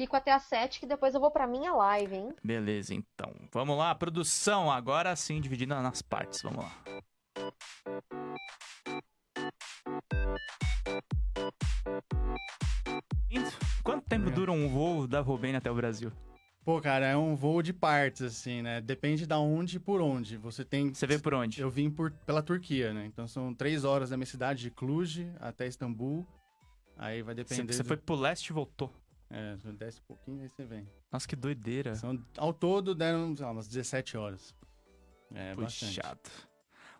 [SPEAKER 2] Fico até às sete, que depois eu vou pra minha live, hein?
[SPEAKER 1] Beleza, então. Vamos lá, produção. Agora sim, dividida nas partes. Vamos lá. Quanto tempo
[SPEAKER 4] Obrigado.
[SPEAKER 1] dura um voo da Robênia até o Brasil?
[SPEAKER 4] Pô, cara, é um voo de partes, assim, né? Depende da onde e por onde. Você tem.
[SPEAKER 1] Você veio por onde?
[SPEAKER 4] Eu vim por, pela Turquia, né? Então são três horas da minha cidade de Cluj até Istambul. Aí vai
[SPEAKER 1] Você,
[SPEAKER 4] depender.
[SPEAKER 1] você
[SPEAKER 4] do-
[SPEAKER 1] foi pro leste e voltou.
[SPEAKER 4] É, desce um pouquinho aí você vem.
[SPEAKER 1] Nossa, que doideira.
[SPEAKER 4] São, ao todo deram lá, umas 17 horas. É, bastante.
[SPEAKER 1] Puxado.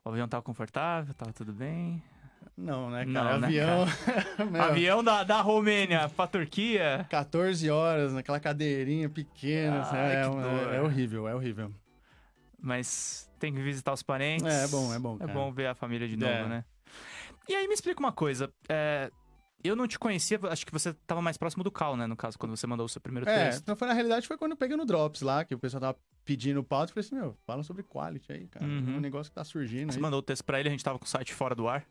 [SPEAKER 1] O avião tava confortável, tava tudo bem.
[SPEAKER 4] Não, né, cara?
[SPEAKER 1] Não, né,
[SPEAKER 4] Avião. Meu,
[SPEAKER 1] Avião da, da Romênia pra Turquia.
[SPEAKER 4] 14 horas naquela cadeirinha pequena.
[SPEAKER 1] Ai,
[SPEAKER 4] é, é- é horrível, é horrível.
[SPEAKER 1] Mas tem que visitar os parentes.
[SPEAKER 4] É, é bom, é bom,
[SPEAKER 1] É
[SPEAKER 4] cara.
[SPEAKER 1] bom ver a família de novo,
[SPEAKER 4] É.
[SPEAKER 1] né? E aí me explica uma coisa. é, eu não te conhecia, acho que você tava mais próximo do Cal, né? No caso, quando você mandou o seu primeiro
[SPEAKER 4] É,
[SPEAKER 1] texto.
[SPEAKER 4] então foi na realidade foi quando eu peguei no Drops lá, que o pessoal tava pedindo pauta. Eu falei assim, meu, fala sobre quality aí, cara.
[SPEAKER 1] Uhum.
[SPEAKER 4] É um negócio que tá surgindo
[SPEAKER 1] Você
[SPEAKER 4] aí.
[SPEAKER 1] mandou o texto pra ele, a gente tava com o site fora do ar.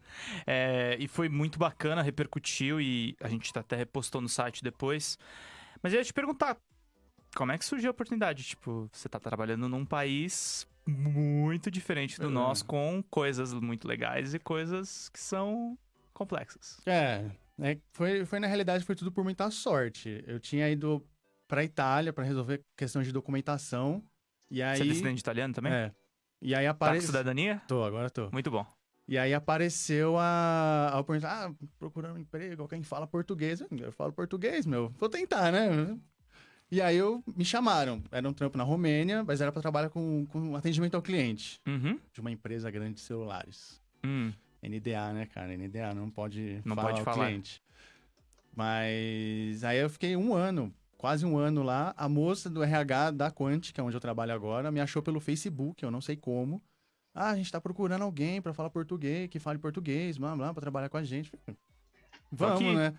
[SPEAKER 1] É, e foi muito bacana, repercutiu e a gente até repostou no site depois. Mas eu ia te perguntar, como é que surgiu a oportunidade? Tipo, você tá trabalhando num país muito diferente do
[SPEAKER 4] É.
[SPEAKER 1] nosso, com coisas muito legais e coisas que são complexas.
[SPEAKER 4] É, é, foi, foi na realidade foi tudo por muita sorte. Eu tinha ido pra Itália pra resolver questões de documentação. E aí.
[SPEAKER 1] Você é descendente de italiano também?
[SPEAKER 4] É. E aí
[SPEAKER 1] Tá
[SPEAKER 4] apareceu.
[SPEAKER 1] cidadania?
[SPEAKER 4] Tô, agora tô.
[SPEAKER 1] Muito bom.
[SPEAKER 4] E aí apareceu a, a oportunidade, ah, procurando um emprego, alguém fala português. Eu falo português, meu. Vou tentar, né? E aí eu me chamaram. Era um trampo na Romênia, mas era pra trabalhar com, com atendimento ao cliente
[SPEAKER 1] Uhum.
[SPEAKER 4] de uma empresa grande de celulares.
[SPEAKER 1] Hum.
[SPEAKER 4] NDA, né, cara? NDA não pode
[SPEAKER 1] Não
[SPEAKER 4] falar
[SPEAKER 1] pode
[SPEAKER 4] ao
[SPEAKER 1] falar.
[SPEAKER 4] cliente. Mas aí eu fiquei um ano, quase um ano lá. A moça do RH da Quant, que é onde eu trabalho agora, me achou pelo Facebook, eu não sei como. Ah, a gente tá procurando alguém pra falar português, que fale português, blá, blá, pra trabalhar com a gente. Vamos,
[SPEAKER 1] aqui.
[SPEAKER 4] né?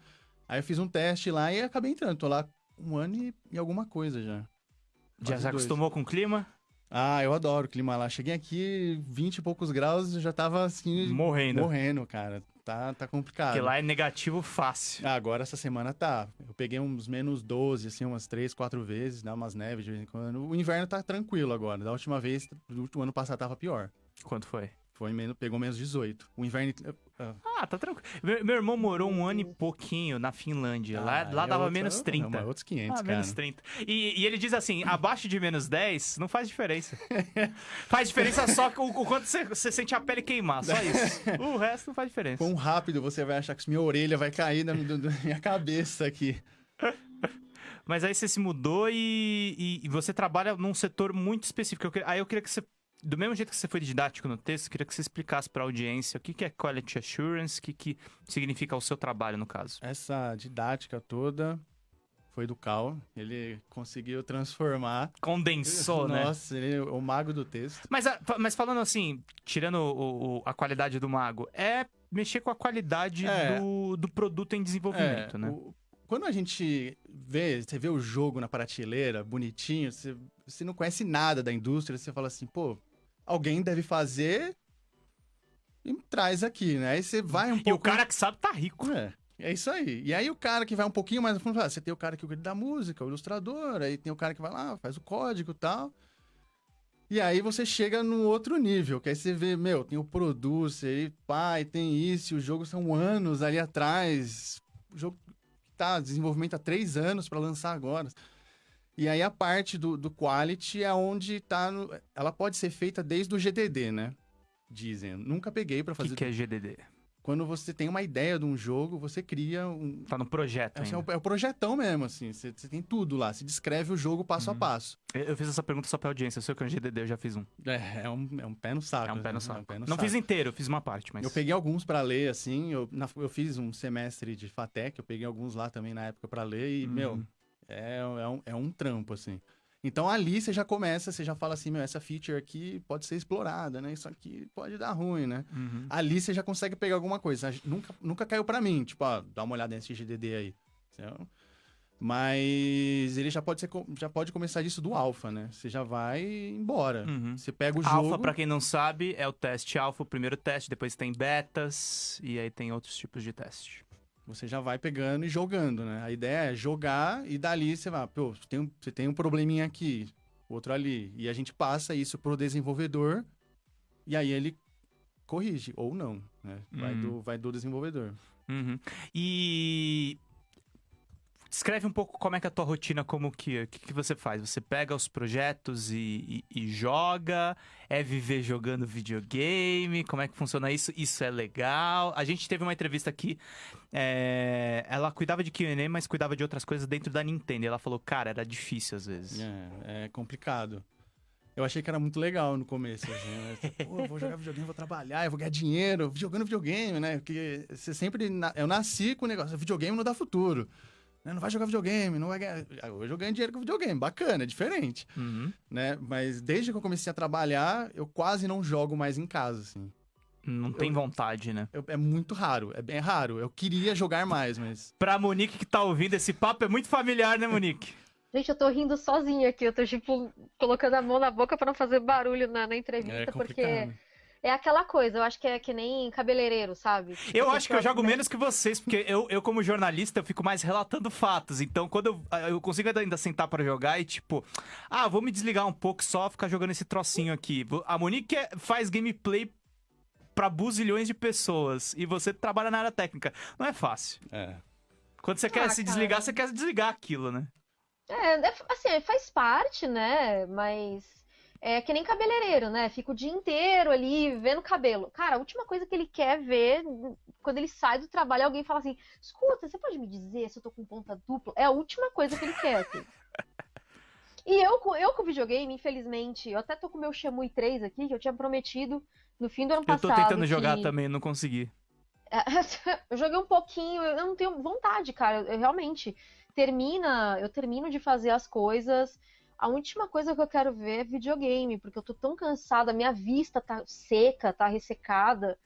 [SPEAKER 4] Aí eu fiz um teste lá e acabei entrando. Tô lá um ano e, e alguma coisa já.
[SPEAKER 1] Já se acostumou com o clima?
[SPEAKER 4] Ah, eu adoro o clima lá. Cheguei aqui, 20 e poucos graus, já tava assim,
[SPEAKER 1] Morrendo.
[SPEAKER 4] morrendo, cara. Tá, tá complicado.
[SPEAKER 1] Porque lá é negativo fácil.
[SPEAKER 4] Ah, agora essa semana tá. Eu peguei uns menos 12, assim, umas 3, 4 vezes, dá umas neves de vez em quando. O inverno tá tranquilo agora. Da última vez, do ano passado tava pior.
[SPEAKER 1] Quanto foi?
[SPEAKER 4] Foi menos, pegou menos 18. O inverno. ah,
[SPEAKER 1] Ah, tá tranquilo. Meu, meu irmão morou um ano e pouquinho na Finlândia. lá
[SPEAKER 4] ah,
[SPEAKER 1] lá
[SPEAKER 4] é
[SPEAKER 1] dava
[SPEAKER 4] outra-
[SPEAKER 1] menos 30.
[SPEAKER 4] Não, outros 500,
[SPEAKER 1] Ah,
[SPEAKER 4] cara.
[SPEAKER 1] menos 30. E, e ele diz assim: abaixo de menos 10 não faz diferença. faz diferença só o, o quanto você, você sente a pele queimar, só isso. O resto não faz diferença.
[SPEAKER 4] Quão rápido você vai achar que minha orelha vai cair na da minha cabeça aqui.
[SPEAKER 1] Mas aí você se mudou e, e- e você trabalha num setor muito específico. Eu aí eu queria que você. Do mesmo jeito que você foi didático no texto, eu queria que você explicasse para a audiência o que, que é Quality Assurance, o que, que significa o seu trabalho, no caso.
[SPEAKER 4] Essa didática toda foi do Cal. Ele conseguiu transformar.
[SPEAKER 1] Condensou, né?
[SPEAKER 4] Nossa, ele é o mago do texto.
[SPEAKER 1] Mas, a- mas falando assim, tirando o- o- a qualidade do mago, é mexer com a qualidade
[SPEAKER 4] É.
[SPEAKER 1] do, do produto em desenvolvimento,
[SPEAKER 4] É,
[SPEAKER 1] né?
[SPEAKER 4] o- quando a gente vê, você vê o jogo na prateleira, bonitinho, você, você não conhece nada da indústria, você fala assim, pô, alguém deve fazer e traz aqui, né? Aí você vai um
[SPEAKER 1] E
[SPEAKER 4] pouco...
[SPEAKER 1] o cara que sabe tá rico.
[SPEAKER 4] É, é isso aí. E aí o cara que vai um pouquinho mais fundo, fala, você tem o cara que cuida da música, o ilustrador, aí tem o cara que vai lá, faz o código e tal. E aí você chega num outro nível, que aí você vê, meu, tem o producer, e pai, tem isso, e o jogo são anos ali atrás. O jogo tá desenvolvimento há três anos para lançar agora. E aí a parte do, do quality é onde tá. no- ela pode ser feita desde o GDD, né? Dizem. Nunca peguei para
[SPEAKER 1] O
[SPEAKER 4] fazer
[SPEAKER 1] que, que é GDD?
[SPEAKER 4] quando você tem uma ideia de um jogo, você cria um.
[SPEAKER 1] Tá no projeto
[SPEAKER 4] Assim, é, o, é o projetão mesmo, assim. Você, você tem tudo lá. Você descreve o jogo passo
[SPEAKER 1] Uhum.
[SPEAKER 4] a passo.
[SPEAKER 1] Eu eu fiz essa pergunta só pra audiência. Eu sei que é um GDD, eu já fiz um.
[SPEAKER 4] É, é um, é um pé no saco.
[SPEAKER 1] É um pé
[SPEAKER 4] né?
[SPEAKER 1] no saco.
[SPEAKER 4] um pé no
[SPEAKER 1] Não
[SPEAKER 4] saco.
[SPEAKER 1] fiz inteiro, eu fiz uma parte, mas...
[SPEAKER 4] Eu peguei alguns pra ler, assim. Eu, na- eu fiz um semestre de FATEC, eu peguei alguns lá também na época pra ler. E,
[SPEAKER 1] Uhum.
[SPEAKER 4] meu, é, é, um, é um trampo, assim. Então ali você já começa, você já fala assim, meu, essa feature aqui pode ser explorada, né? Isso aqui pode dar ruim, né?
[SPEAKER 1] Uhum.
[SPEAKER 4] ali você já consegue pegar alguma coisa. Nunca, nunca caiu pra mim, tipo, ó, dá uma olhada nesse GDD aí. Mas ele já pode, ser, já pode começar disso do alfa, né? Você já vai embora.
[SPEAKER 1] Uhum.
[SPEAKER 4] Você pega o jogo...
[SPEAKER 1] Alpha, pra quem não sabe, é o teste alfa, o primeiro teste, depois tem betas e aí tem outros tipos de teste.
[SPEAKER 4] Você já vai pegando e jogando, né? A ideia é jogar e dali você vai, pô, você tem um, você tem um probleminha aqui, outro ali. E a gente passa isso pro desenvolvedor e aí ele corrige, ou não, né? Vai,
[SPEAKER 1] Uhum.
[SPEAKER 4] do, vai do desenvolvedor.
[SPEAKER 1] Uhum. E descreve um pouco como é que é a tua rotina, como que, que, que você faz? Você pega os projetos e, e- e joga? É viver jogando videogame? Como é que funciona isso? Isso é legal? A gente teve uma entrevista aqui, é, ela cuidava de Q&A, mas cuidava de outras coisas dentro da Nintendo. Ela falou, cara, era difícil às vezes.
[SPEAKER 4] É, é complicado. Eu achei que era muito legal no começo, assim, né? Pô, eu vou jogar videogame, vou trabalhar, eu vou ganhar dinheiro jogando videogame, né? Porque você sempre... Eu nasci com o negócio, videogame não dá futuro. Né? Não vai jogar videogame, não vai ganhar... Ah, Hoje eu ganho dinheiro com videogame, bacana, é diferente,
[SPEAKER 1] Uhum.
[SPEAKER 4] né? Mas desde que eu comecei a trabalhar, eu quase não jogo mais em casa, assim.
[SPEAKER 1] Não tem vontade, né?
[SPEAKER 4] Eu- é muito raro, é bem raro. Eu queria jogar mais, mas...
[SPEAKER 1] Pra Monique que tá ouvindo esse papo, é muito familiar, né, Monique?
[SPEAKER 2] Gente, eu tô rindo sozinha aqui. Eu tô, tipo, colocando a mão na boca pra não fazer barulho na, na entrevista,
[SPEAKER 4] É
[SPEAKER 2] porque
[SPEAKER 4] complicado.
[SPEAKER 2] É aquela coisa. Eu acho que é que nem cabeleireiro, sabe?
[SPEAKER 1] Eu
[SPEAKER 2] Você
[SPEAKER 1] acho que eu jogo
[SPEAKER 2] né?
[SPEAKER 1] menos que vocês, porque eu, eu como jornalista, eu fico mais relatando fatos. Então, quando eu, eu consigo ainda sentar pra jogar e, tipo, ah, vou me desligar um pouco só, ficar jogando esse trocinho aqui. A Monique é- faz gameplay pra buzilhões de pessoas e você trabalha na área técnica. Não é fácil.
[SPEAKER 4] É.
[SPEAKER 1] Quando você quer
[SPEAKER 2] Ah,
[SPEAKER 1] se
[SPEAKER 2] cara.
[SPEAKER 1] desligar, você quer desligar aquilo, né?
[SPEAKER 2] É, é, assim, faz parte, né? Mas é que nem cabeleireiro, né? Fica o dia inteiro ali vendo cabelo. Cara, a última coisa que ele quer ver quando ele sai do trabalho, alguém fala assim: escuta, você pode me dizer se eu tô com ponta dupla? É a última coisa que ele quer. assim. E eu, com- eu com videogame, infelizmente, eu até tô com o meu Shenmue 3 aqui, que eu tinha prometido no fim do ano
[SPEAKER 1] Eu
[SPEAKER 2] passado.
[SPEAKER 1] tô tentando jogar
[SPEAKER 2] que-
[SPEAKER 1] também, não consegui.
[SPEAKER 2] eu joguei um pouquinho, eu não tenho vontade, cara. Eu realmente termina, eu termino de fazer as coisas. A última coisa que eu quero ver é videogame, porque eu tô tão cansada, minha vista tá seca, tá ressecada.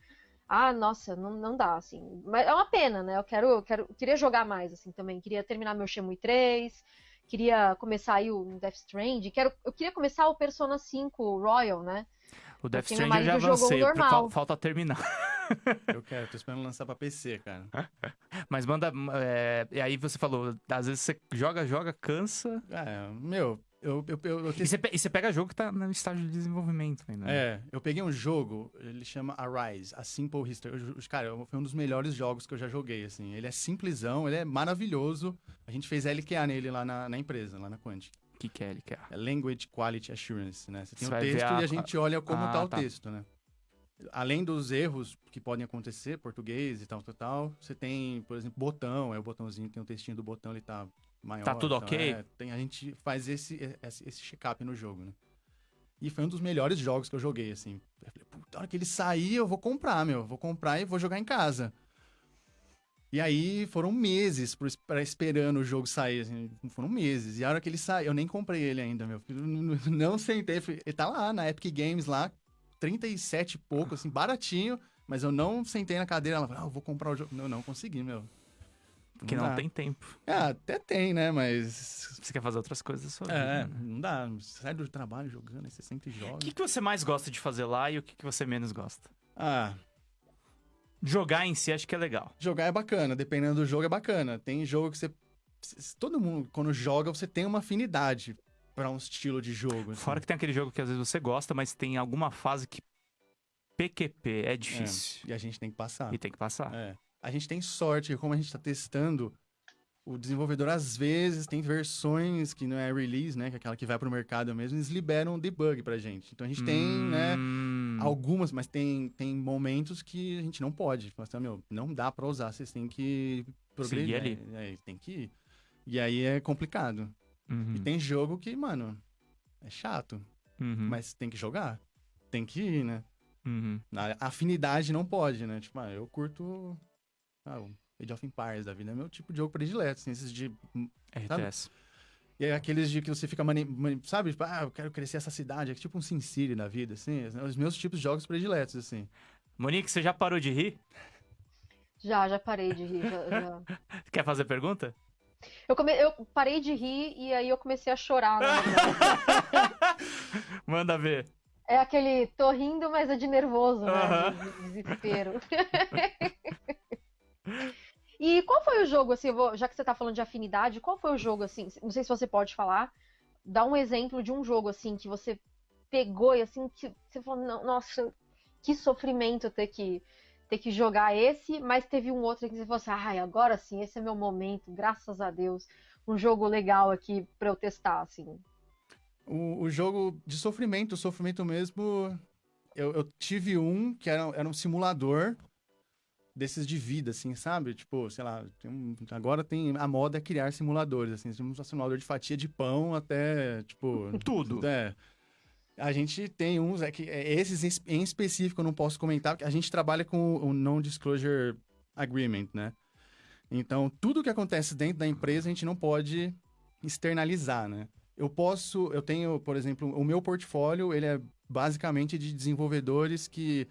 [SPEAKER 2] Ah, nossa, não, não dá, assim. Mas é uma pena, né? Eu quero, eu quero, eu queria jogar mais, assim, também. Queria terminar meu Shenmue 3, queria começar aí o Death Stranding, quero, eu queria começar o Persona 5 Royal, né?
[SPEAKER 1] O Death Stranding eu já avancei,
[SPEAKER 2] normal.
[SPEAKER 1] fal- falta terminar.
[SPEAKER 4] Eu quero, tô esperando lançar pra PC, cara.
[SPEAKER 1] Mas manda. é, e aí você falou, às vezes você joga, joga, cansa.
[SPEAKER 4] É, meu, eu, eu, eu, eu
[SPEAKER 1] E
[SPEAKER 4] testei-
[SPEAKER 1] você, e você pega jogo que tá no estágio de desenvolvimento ainda. né?
[SPEAKER 4] É, eu peguei um jogo, ele chama Arise, A Simple History. Eu- cara, foi um dos melhores jogos que eu já joguei, assim. Ele é simplesão, ele é maravilhoso. A gente fez LQA nele lá na, na empresa, lá na Quantic.
[SPEAKER 1] O que, que é quer?
[SPEAKER 4] É Language Quality Assurance, né? Você tem
[SPEAKER 1] Você ver
[SPEAKER 4] texto
[SPEAKER 1] a-
[SPEAKER 4] e a gente olha como
[SPEAKER 1] Ah,
[SPEAKER 4] tá o
[SPEAKER 1] tá.
[SPEAKER 4] texto, né? Além dos erros que podem acontecer, português e tal, tal, tal, você tem, por exemplo, botão, é o botãozinho, tem o textinho do botão, ele tá maior.
[SPEAKER 1] Tá tudo
[SPEAKER 4] então,
[SPEAKER 1] ok?
[SPEAKER 4] é, tem, a gente faz esse, esse, esse check-up no jogo, né? E foi um dos melhores jogos que eu joguei, assim. Eu falei, puta, hora que ele sair, eu vou comprar, meu. Vou comprar e vou jogar em casa. E aí foram meses pra esperando o jogo sair, assim, foram meses. E a hora que ele saiu, eu nem comprei ele ainda, meu. não sentei, fui- ele tá lá na Epic Games lá, 37 e pouco, assim, baratinho. Mas eu não sentei na cadeira, ela falou, ah, eu vou comprar o jogo. Não, não consegui, meu.
[SPEAKER 1] Porque não
[SPEAKER 4] dá.
[SPEAKER 1] tem tempo.
[SPEAKER 4] Ah, até tem, né? Mas.
[SPEAKER 1] Você quer fazer outras coisas da sua
[SPEAKER 4] É,
[SPEAKER 1] vida. né?
[SPEAKER 4] não dá. Sai do trabalho jogando, aí você senta e joga.
[SPEAKER 1] O que, que você mais gosta de fazer lá e o que, que você menos gosta?
[SPEAKER 4] Ah,
[SPEAKER 1] Jogar em si acho que é legal.
[SPEAKER 4] Jogar é bacana, dependendo do jogo é bacana. Tem jogo que você. Todo mundo, quando joga, você tem uma afinidade pra um estilo de jogo. assim.
[SPEAKER 1] Fora que tem aquele jogo que às vezes você gosta, mas tem alguma fase que PQP é difícil.
[SPEAKER 4] E a gente tem que passar.
[SPEAKER 1] E tem que passar.
[SPEAKER 4] É. A gente tem sorte, que como a gente tá testando, o desenvolvedor às vezes tem versões que não é release, né? Que é aquela que vai pro mercado mesmo, eles liberam debug pra gente. Então a gente tem, né?
[SPEAKER 1] Hum,
[SPEAKER 4] Algumas, mas tem, tem momentos que a gente não pode. Fala assim, "Ah, meu, não dá pra usar, vocês têm que progredir.
[SPEAKER 1] Seguir ali.
[SPEAKER 4] É, é, tem que ir. E aí é complicado.
[SPEAKER 1] uhum,
[SPEAKER 4] E tem jogo que, mano, é chato,
[SPEAKER 1] uhum,
[SPEAKER 4] mas tem que jogar. Tem que ir, né?
[SPEAKER 1] uhum.
[SPEAKER 4] A afinidade não pode, né? Tipo, ah, eu curto. Ah, o Age of Empires da vida é meu tipo de jogo predileto, assim, esses de.
[SPEAKER 1] RTS.
[SPEAKER 4] E é aqueles de que você fica mani... mani- Sabe? Tipo, ah, eu quero crescer essa cidade. É tipo um Sin City da vida, assim. Os meus tipos de jogos prediletos, assim.
[SPEAKER 1] Monique, você já parou de rir?
[SPEAKER 2] Já, já parei de rir. já- já.
[SPEAKER 1] Quer fazer pergunta?
[SPEAKER 2] Eu, come... eu parei de rir e aí eu comecei a chorar. na verdade.
[SPEAKER 1] Manda ver.
[SPEAKER 2] É aquele tô rindo, mas é de nervoso, né?
[SPEAKER 1] Aham.
[SPEAKER 2] De, de desespero. e qual foi o jogo, assim, vou- já que você tá falando de afinidade, qual foi o jogo, assim, não sei se você pode falar, dá um exemplo de um jogo, assim, que você pegou e, assim, que você falou, "Não, nossa, que sofrimento ter que, ter que jogar esse, mas teve um outro que você falou assim, ai, agora sim, esse é meu momento, graças a Deus, um jogo legal aqui pra eu testar, assim.
[SPEAKER 4] O, o jogo de sofrimento, sofrimento mesmo. Eu, eu tive um que era, era um simulador desses de vida, assim, sabe? Tipo, sei lá, tem um- agora tem a moda é criar simuladores, assim, temos um simulador de fatia de pão até, tipo.
[SPEAKER 1] Tudo.
[SPEAKER 4] É. A gente tem uns, é que é, esses em es- em específico eu não posso comentar, porque a gente trabalha com o Non-Disclosure Agreement, né? Então, tudo que acontece dentro da empresa a gente não pode externalizar, né? Eu posso, eu tenho, por exemplo, o meu portfólio, ele é basicamente de desenvolvedores que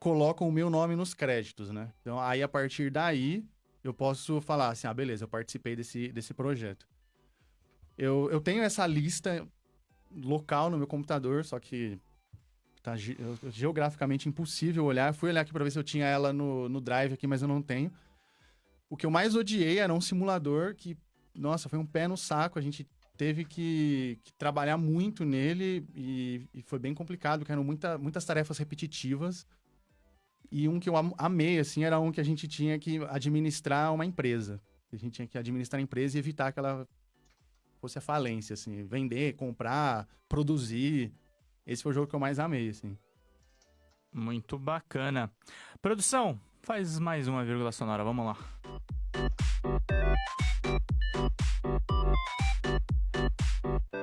[SPEAKER 4] colocam o meu nome nos créditos, né? Então, aí a partir daí, eu posso falar assim, ah, beleza, eu participei desse, desse projeto. Eu, eu tenho essa lista local no meu computador, só que tá ge- geograficamente impossível olhar. Fui olhar aqui pra ver se eu tinha ela no, no Drive aqui, mas eu não tenho. O que eu mais odiei era um simulador que, nossa, foi um pé no saco. A gente teve que, que trabalhar muito nele e, e foi bem complicado, porque eram muita, muitas tarefas repetitivas. E um que eu am- amei, assim, era um que a gente tinha que administrar uma empresa. A gente tinha que administrar a empresa e evitar que ela fosse a falência, assim. Vender, comprar, produzir. Esse foi o jogo que eu mais amei, assim.
[SPEAKER 1] Muito bacana. Produção, faz mais uma vírgula sonora, vamos lá.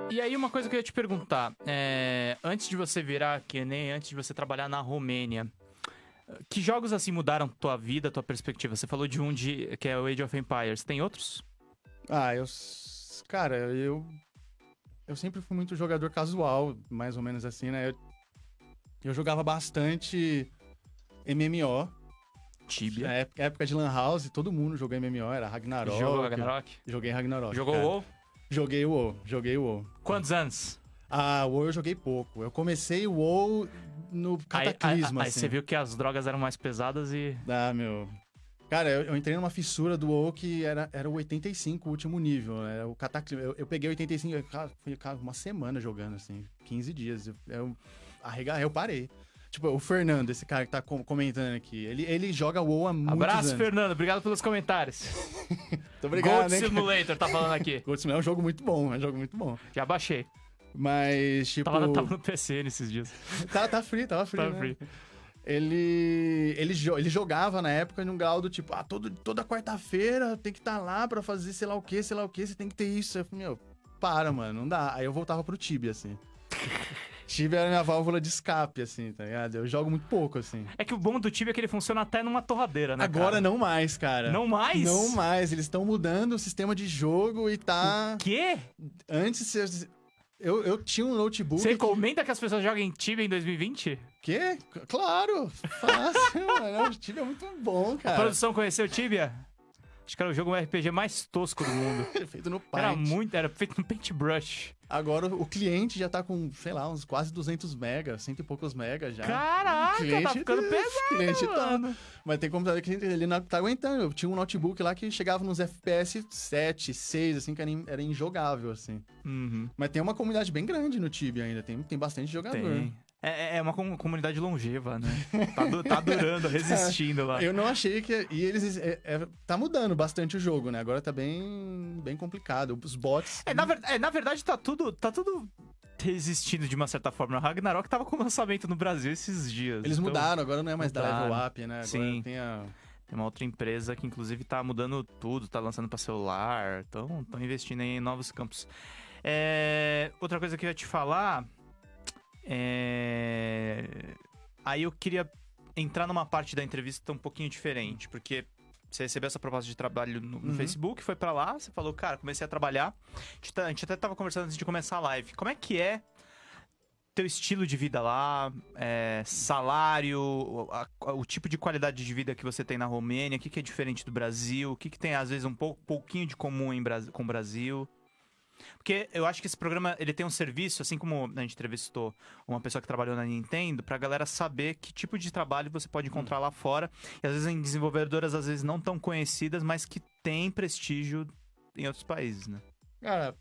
[SPEAKER 1] E aí, uma coisa que eu ia te perguntar. é, antes de você virar, que nem antes de você trabalhar na Romênia, que jogos assim mudaram tua vida, tua perspectiva? Você falou de um de, que é o Age of Empires. Tem outros?
[SPEAKER 4] Ah, eu. Cara, eu. Eu sempre fui muito jogador casual, mais ou menos assim, né? Eu, eu jogava bastante MMO.
[SPEAKER 1] Tibia.
[SPEAKER 4] Na época, época de Lan House, todo mundo jogou MMO, era Ragnarok.
[SPEAKER 1] Jogou Ragnarok?
[SPEAKER 4] Joguei Ragnarok.
[SPEAKER 1] Jogou
[SPEAKER 4] cara.
[SPEAKER 1] WoW?
[SPEAKER 4] Joguei o WoW, joguei o WoW.
[SPEAKER 1] Quantos anos?
[SPEAKER 4] Ah, o WoW eu joguei pouco. Eu comecei o WoW no
[SPEAKER 1] Aí, aí,
[SPEAKER 4] Cataclisma,
[SPEAKER 1] aí
[SPEAKER 4] assim.
[SPEAKER 1] você viu que as drogas eram mais pesadas e.
[SPEAKER 4] Ah, meu. Cara, eu, eu entrei numa fissura do WoW que era, era o 85, o último nível. Era o Cataclisma. Eu, eu peguei 85, eu, cara, foi cara, uma semana jogando, assim, 15 dias. Eu, eu, eu parei. Tipo, o Fernando, esse cara que tá com- comentando aqui, ele, ele joga WoW há muitos
[SPEAKER 1] Abraço,
[SPEAKER 4] anos.
[SPEAKER 1] Fernando. Obrigado pelos comentários.
[SPEAKER 4] Muito obrigado,
[SPEAKER 1] Gold
[SPEAKER 4] né?
[SPEAKER 1] Simulator tá falando aqui.
[SPEAKER 4] Gold Simulator é um jogo muito bom, é um jogo muito bom.
[SPEAKER 1] Já baixei.
[SPEAKER 4] Mas, tipo...
[SPEAKER 1] Tava, tava no PC nesses dias.
[SPEAKER 4] Tá, tá free, tava free,
[SPEAKER 1] Tava
[SPEAKER 4] né?
[SPEAKER 1] free.
[SPEAKER 4] Ele, ele, ele jogava na época num grau do tipo, ah, todo, toda quarta-feira tem que estar lá pra fazer sei lá o que, sei lá o que, você tem que ter isso. Eu falei, meu, para, mano, não dá. Aí eu voltava pro Tibia, assim. Tibia era minha válvula de escape, assim, tá ligado? Eu jogo muito pouco, assim.
[SPEAKER 1] É que o bom do Tibia é que ele funciona até numa torradeira, né?
[SPEAKER 4] Agora
[SPEAKER 1] cara?
[SPEAKER 4] não mais, cara.
[SPEAKER 1] Não mais?
[SPEAKER 4] Não mais. Eles estão mudando o sistema de jogo e tá.
[SPEAKER 1] Quê?
[SPEAKER 4] Antes eu, eu tinha um notebook.
[SPEAKER 1] Você recomenda que as pessoas joguem Tibia em 2020?
[SPEAKER 4] Quê? Claro! Fácil, mano. O Tibia é muito bom,
[SPEAKER 1] A
[SPEAKER 4] cara.
[SPEAKER 1] produção conheceu o Tibia? Acho que era o jogo RPG mais tosco do mundo.
[SPEAKER 4] Feito no
[SPEAKER 1] Era
[SPEAKER 4] Paint.
[SPEAKER 1] muito, era feito no Paintbrush.
[SPEAKER 4] Agora o cliente já tá com, sei lá, uns quase 200 megas, cento e poucos megas já.
[SPEAKER 1] Caraca,
[SPEAKER 4] Cliente-
[SPEAKER 1] tá ficando pesado,
[SPEAKER 4] cliente tá-
[SPEAKER 1] mano.
[SPEAKER 4] Mas tem computador que ele não tá aguentando. Eu tinha um notebook lá que chegava nos FPS 7, 6, assim, que era, era injogável, assim.
[SPEAKER 1] Uhum,
[SPEAKER 4] Mas tem uma comunidade bem grande no Tibia ainda, tem, tem bastante jogador.
[SPEAKER 1] tem. É, é uma com- comunidade longeva, né? Tá, du- tá durando, resistindo lá.
[SPEAKER 4] Eu não achei que. E eles. É, é- tá mudando bastante o jogo, né? Agora tá bem, bem complicado. Os bots.
[SPEAKER 1] É, na, ver- é, na verdade, tá tudo, tá tudo resistindo de uma certa forma. O Ragnarok tava com lançamento no Brasil esses dias.
[SPEAKER 4] Eles
[SPEAKER 1] então,
[SPEAKER 4] mudaram, agora não é mais da
[SPEAKER 1] mudaram.
[SPEAKER 4] Level Up, né? Agora
[SPEAKER 1] Sim.
[SPEAKER 4] tem a.
[SPEAKER 1] Tem uma outra empresa que, inclusive, tá mudando tudo, tá lançando pra celular, então estão investindo em novos campos. É, Outra coisa que eu ia te falar. É... Aí eu queria entrar numa parte da entrevista um pouquinho diferente, porque você recebeu essa proposta de trabalho no, no
[SPEAKER 4] Uhum.
[SPEAKER 1] Facebook, foi pra lá, você falou, cara, comecei a trabalhar. A gente, tá- a gente até tava conversando antes de começar a live. Como é que é teu estilo de vida lá, é, salário, o, a- o tipo de qualidade de vida que você tem na Romênia, o que, que é diferente do Brasil, o que, que tem às vezes um pouco, pouquinho de comum em, com o Brasil. Porque eu acho que esse programa ele tem um serviço, assim como a gente entrevistou uma pessoa que trabalhou na Nintendo, pra galera saber que tipo de trabalho você pode encontrar lá fora. E às vezes em desenvolvedoras, às vezes não tão conhecidas, mas que tem prestígio em outros países, né?
[SPEAKER 4] Cara,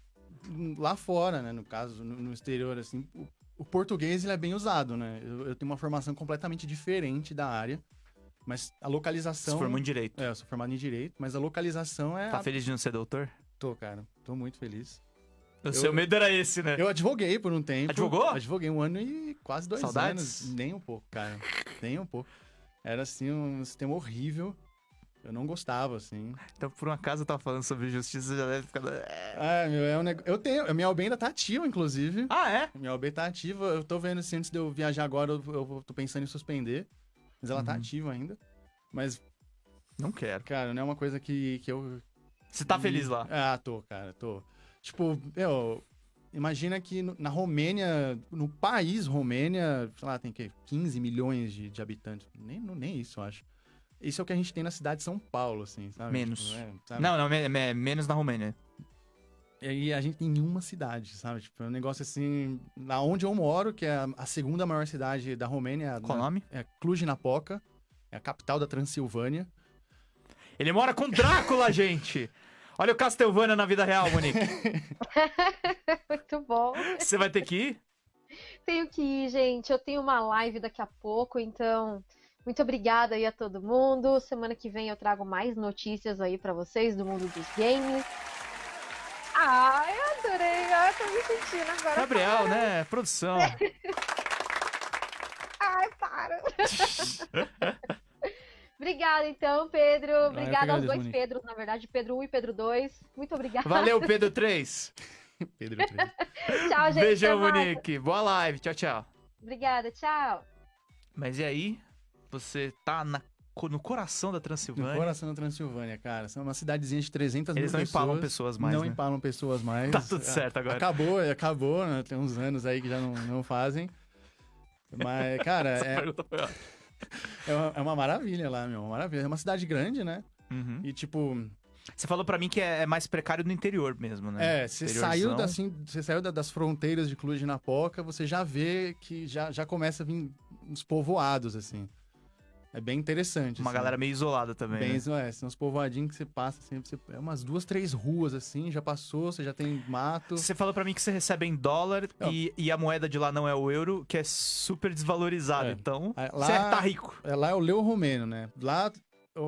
[SPEAKER 4] lá fora, né? No caso, no, exterior, assim, o, o português ele é bem usado, né? Eu, eu tenho uma formação completamente diferente da área, mas a localização.
[SPEAKER 1] Se formou em direito.
[SPEAKER 4] É, eu sou formado em direito, mas a localização é.
[SPEAKER 1] Tá feliz de não ser doutor?
[SPEAKER 4] Tô, cara. Tô muito feliz.
[SPEAKER 1] O seu medo era esse, né?
[SPEAKER 4] Eu advoguei por um tempo.
[SPEAKER 1] Advogou?
[SPEAKER 4] Advoguei um ano e quase dois
[SPEAKER 1] Saudades?
[SPEAKER 4] anos. Nem um pouco, cara. Nem um pouco. Era assim, um sistema horrível. Eu não gostava, assim.
[SPEAKER 1] Então, por um acaso, eu tava falando sobre justiça, já deve ficar.
[SPEAKER 4] Ah, meu, é um negócio. Eu tenho. A minha OB ainda tá ativa, inclusive.
[SPEAKER 1] Ah, é?
[SPEAKER 4] Minha OB tá ativa. Eu tô vendo se antes de eu viajar agora, eu, eu tô pensando em suspender. Mas ela tá
[SPEAKER 1] Uhum.
[SPEAKER 4] ativa ainda. Mas,
[SPEAKER 1] Não quero.
[SPEAKER 4] cara, não é uma coisa que, que eu.
[SPEAKER 1] Você tá feliz lá?
[SPEAKER 4] Ah, tô, cara, tô. Tipo, meu, imagina que na Romênia, no país Romênia, sei lá, tem que 15 milhões de, de habitantes. Nem, nem isso, eu acho. Isso é o que a gente tem na cidade de São Paulo, assim, sabe?
[SPEAKER 1] Menos.
[SPEAKER 4] Tipo, é, sabe?
[SPEAKER 1] Não, não, me- me- menos na Romênia.
[SPEAKER 4] E a gente tem em uma cidade, sabe? Tipo, é um negócio assim. Na onde eu moro, que é a, segunda maior cidade da Romênia,
[SPEAKER 1] Qual o nome?
[SPEAKER 4] é Cluj-Napoca, é a capital da Transilvânia.
[SPEAKER 1] Ele mora com Drácula, gente! Olha o Castlevania na vida real, Monique.
[SPEAKER 2] Muito bom.
[SPEAKER 1] Você vai ter que ir?
[SPEAKER 2] Tenho que ir, gente. Eu tenho uma live daqui a pouco, então muito obrigada aí a todo mundo. Semana que vem eu trago mais notícias aí pra vocês do mundo dos games. Ai, adorei. Ai, tô me sentindo agora.
[SPEAKER 1] Gabriel, né? Produção.
[SPEAKER 2] Ai, para. Obrigada, então, Pedro.
[SPEAKER 4] eu
[SPEAKER 2] Obrigada aos dois
[SPEAKER 4] Monique.
[SPEAKER 2] Pedros, na verdade, Pedro 1 e Pedro 2. Muito obrigada.
[SPEAKER 1] Valeu, Pedro 3.
[SPEAKER 4] Pedro 13.
[SPEAKER 2] Tchau, gente.
[SPEAKER 1] Beijão. Monique. Boa live. Tchau, tchau.
[SPEAKER 2] Obrigada, tchau.
[SPEAKER 1] Mas e aí? Você tá na- no coração da
[SPEAKER 4] No
[SPEAKER 1] Transilvânia.
[SPEAKER 4] coração da Transilvânia, cara. São uma cidadezinha de 300
[SPEAKER 1] Eles
[SPEAKER 4] mil
[SPEAKER 1] não
[SPEAKER 4] pessoas.
[SPEAKER 1] empalam pessoas mais,
[SPEAKER 4] Não
[SPEAKER 1] né?
[SPEAKER 4] empalam pessoas mais.
[SPEAKER 1] Tá tudo
[SPEAKER 4] Ah,
[SPEAKER 1] certo agora.
[SPEAKER 4] Acabou, acabou, né? Tem uns anos aí que já não, não fazem. Mas, cara,
[SPEAKER 1] Essa
[SPEAKER 4] é,
[SPEAKER 1] pergunta foi ótima.
[SPEAKER 4] É, uma, é uma maravilha lá, meu. Uma maravilha. É uma cidade grande, né?
[SPEAKER 1] Uhum.
[SPEAKER 4] E, tipo,
[SPEAKER 1] Você falou pra mim que é é mais precário no interior mesmo, né?
[SPEAKER 4] É, você saiu, da, assim, você saiu da- das fronteiras de Cluj na Poca, você já vê que já, já começa a vir uns povoados, assim. É bem interessante.
[SPEAKER 1] Uma
[SPEAKER 4] assim.
[SPEAKER 1] galera meio isolada também.
[SPEAKER 4] Bem,
[SPEAKER 1] né?
[SPEAKER 4] é, são uns povoadinhos que você passa, assim, você, é umas duas, três ruas, assim, já passou, você já tem mato.
[SPEAKER 1] Você falou pra mim que você recebe em dólar
[SPEAKER 4] Não.
[SPEAKER 1] e, e a moeda de lá não é o euro, que é super desvalorizada.
[SPEAKER 4] É.
[SPEAKER 1] Então,
[SPEAKER 4] Ah,
[SPEAKER 1] você
[SPEAKER 4] lá-
[SPEAKER 1] tá rico.
[SPEAKER 4] É, lá é o leu romeno, né? Lá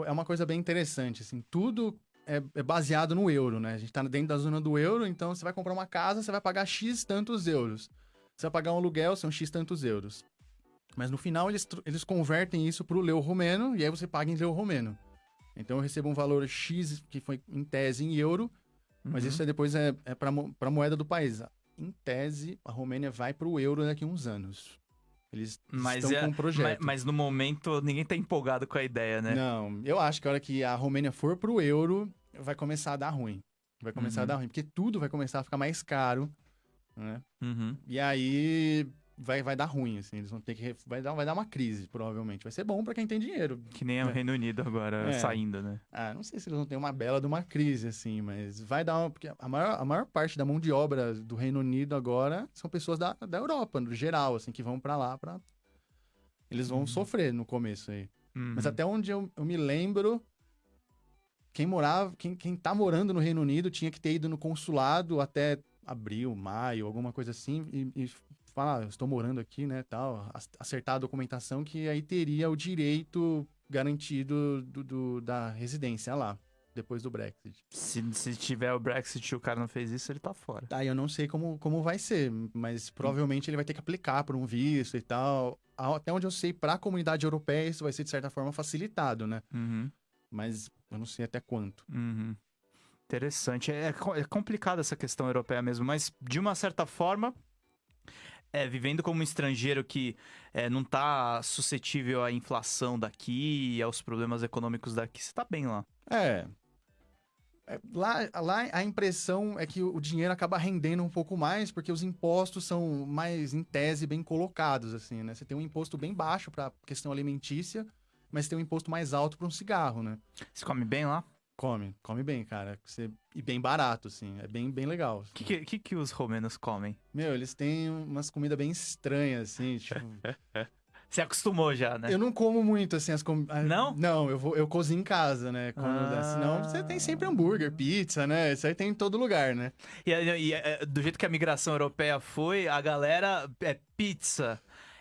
[SPEAKER 4] é uma coisa bem interessante, assim, tudo é, é baseado no euro, né? A gente tá dentro da zona do euro, então você vai comprar uma casa, você vai pagar X tantos euros. Você vai pagar um aluguel, são X tantos euros. Mas no final eles, eles convertem isso pro leu romeno e aí você paga em leu romeno. Então eu recebo um valor X, que foi em tese em euro, mas
[SPEAKER 1] Uhum.
[SPEAKER 4] isso aí depois é, é pra, mo- pra moeda do país. Em tese, a Romênia vai pro euro daqui a uns anos. Eles
[SPEAKER 1] Mas,
[SPEAKER 4] estão
[SPEAKER 1] é-
[SPEAKER 4] com um projeto.
[SPEAKER 1] mas, mas no momento ninguém tá empolgado com a ideia, né?
[SPEAKER 4] Não, eu acho que a hora que a Romênia for pro euro, vai começar a dar ruim. Vai começar
[SPEAKER 1] Uhum.
[SPEAKER 4] a dar ruim, porque tudo vai começar a ficar mais caro, né?
[SPEAKER 1] Uhum.
[SPEAKER 4] E aí vai, vai dar ruim, assim. Eles vão ter que. Vai dar, vai dar uma crise, provavelmente. Vai ser bom pra quem tem dinheiro.
[SPEAKER 1] Que nem o
[SPEAKER 4] É.
[SPEAKER 1] Reino Unido agora
[SPEAKER 4] É.
[SPEAKER 1] saindo, né?
[SPEAKER 4] Ah, não sei se eles vão ter uma bela de uma crise, assim, mas vai dar uma. Porque a maior, a maior parte da mão de obra do Reino Unido agora são pessoas da, da Europa, no geral, assim, que vão pra lá pra. Eles vão
[SPEAKER 1] Uhum.
[SPEAKER 4] sofrer no começo aí.
[SPEAKER 1] Uhum.
[SPEAKER 4] Mas até onde eu, eu me lembro, quem morava, quem, quem tá morando no Reino Unido tinha que ter ido no consulado até abril, maio, alguma coisa assim, e, e falar, "Ah, eu estou morando aqui, né, tal, ac- acertar a documentação que aí teria o direito garantido do, do- da residência lá, depois do Brexit.
[SPEAKER 1] Se, se tiver o Brexit e o cara não fez isso, ele tá fora.
[SPEAKER 4] Aí eu não sei como, como vai ser, mas provavelmente ele vai ter que aplicar por um visto e tal. Até onde eu sei, para a comunidade europeia, isso vai ser de certa forma facilitado, né?
[SPEAKER 1] Uhum.
[SPEAKER 4] Mas eu não sei até quanto.
[SPEAKER 1] Uhum. Interessante. É, co- é complicada essa questão europeia mesmo, mas de uma certa forma, é, vivendo como um estrangeiro que é, não tá suscetível à inflação daqui e aos problemas econômicos daqui, você tá bem lá.
[SPEAKER 4] É. É, Lá, lá a impressão é que o dinheiro acaba rendendo um pouco mais, porque os impostos são mais, em tese, bem colocados, assim, né? Você tem um imposto bem baixo para questão alimentícia, mas tem um imposto mais alto para um cigarro, né?
[SPEAKER 1] Você come bem lá?
[SPEAKER 4] Come, come bem, cara. Você, e bem barato, assim. É bem, bem legal.
[SPEAKER 1] O que, que, que, que os romenos comem?
[SPEAKER 4] Meu, eles têm umas comidas bem estranhas, assim, tipo...
[SPEAKER 1] Você acostumou já, né?
[SPEAKER 4] Eu não como muito, assim, as comidas...
[SPEAKER 1] Não?
[SPEAKER 4] Não, eu, vou, eu cozinho em casa, né? Quando
[SPEAKER 1] Ah.
[SPEAKER 4] Senão você tem sempre hambúrguer, pizza, né? Isso aí tem em todo lugar, né?
[SPEAKER 1] E, e, é, do jeito que a migração europeia foi, a galera é pizza,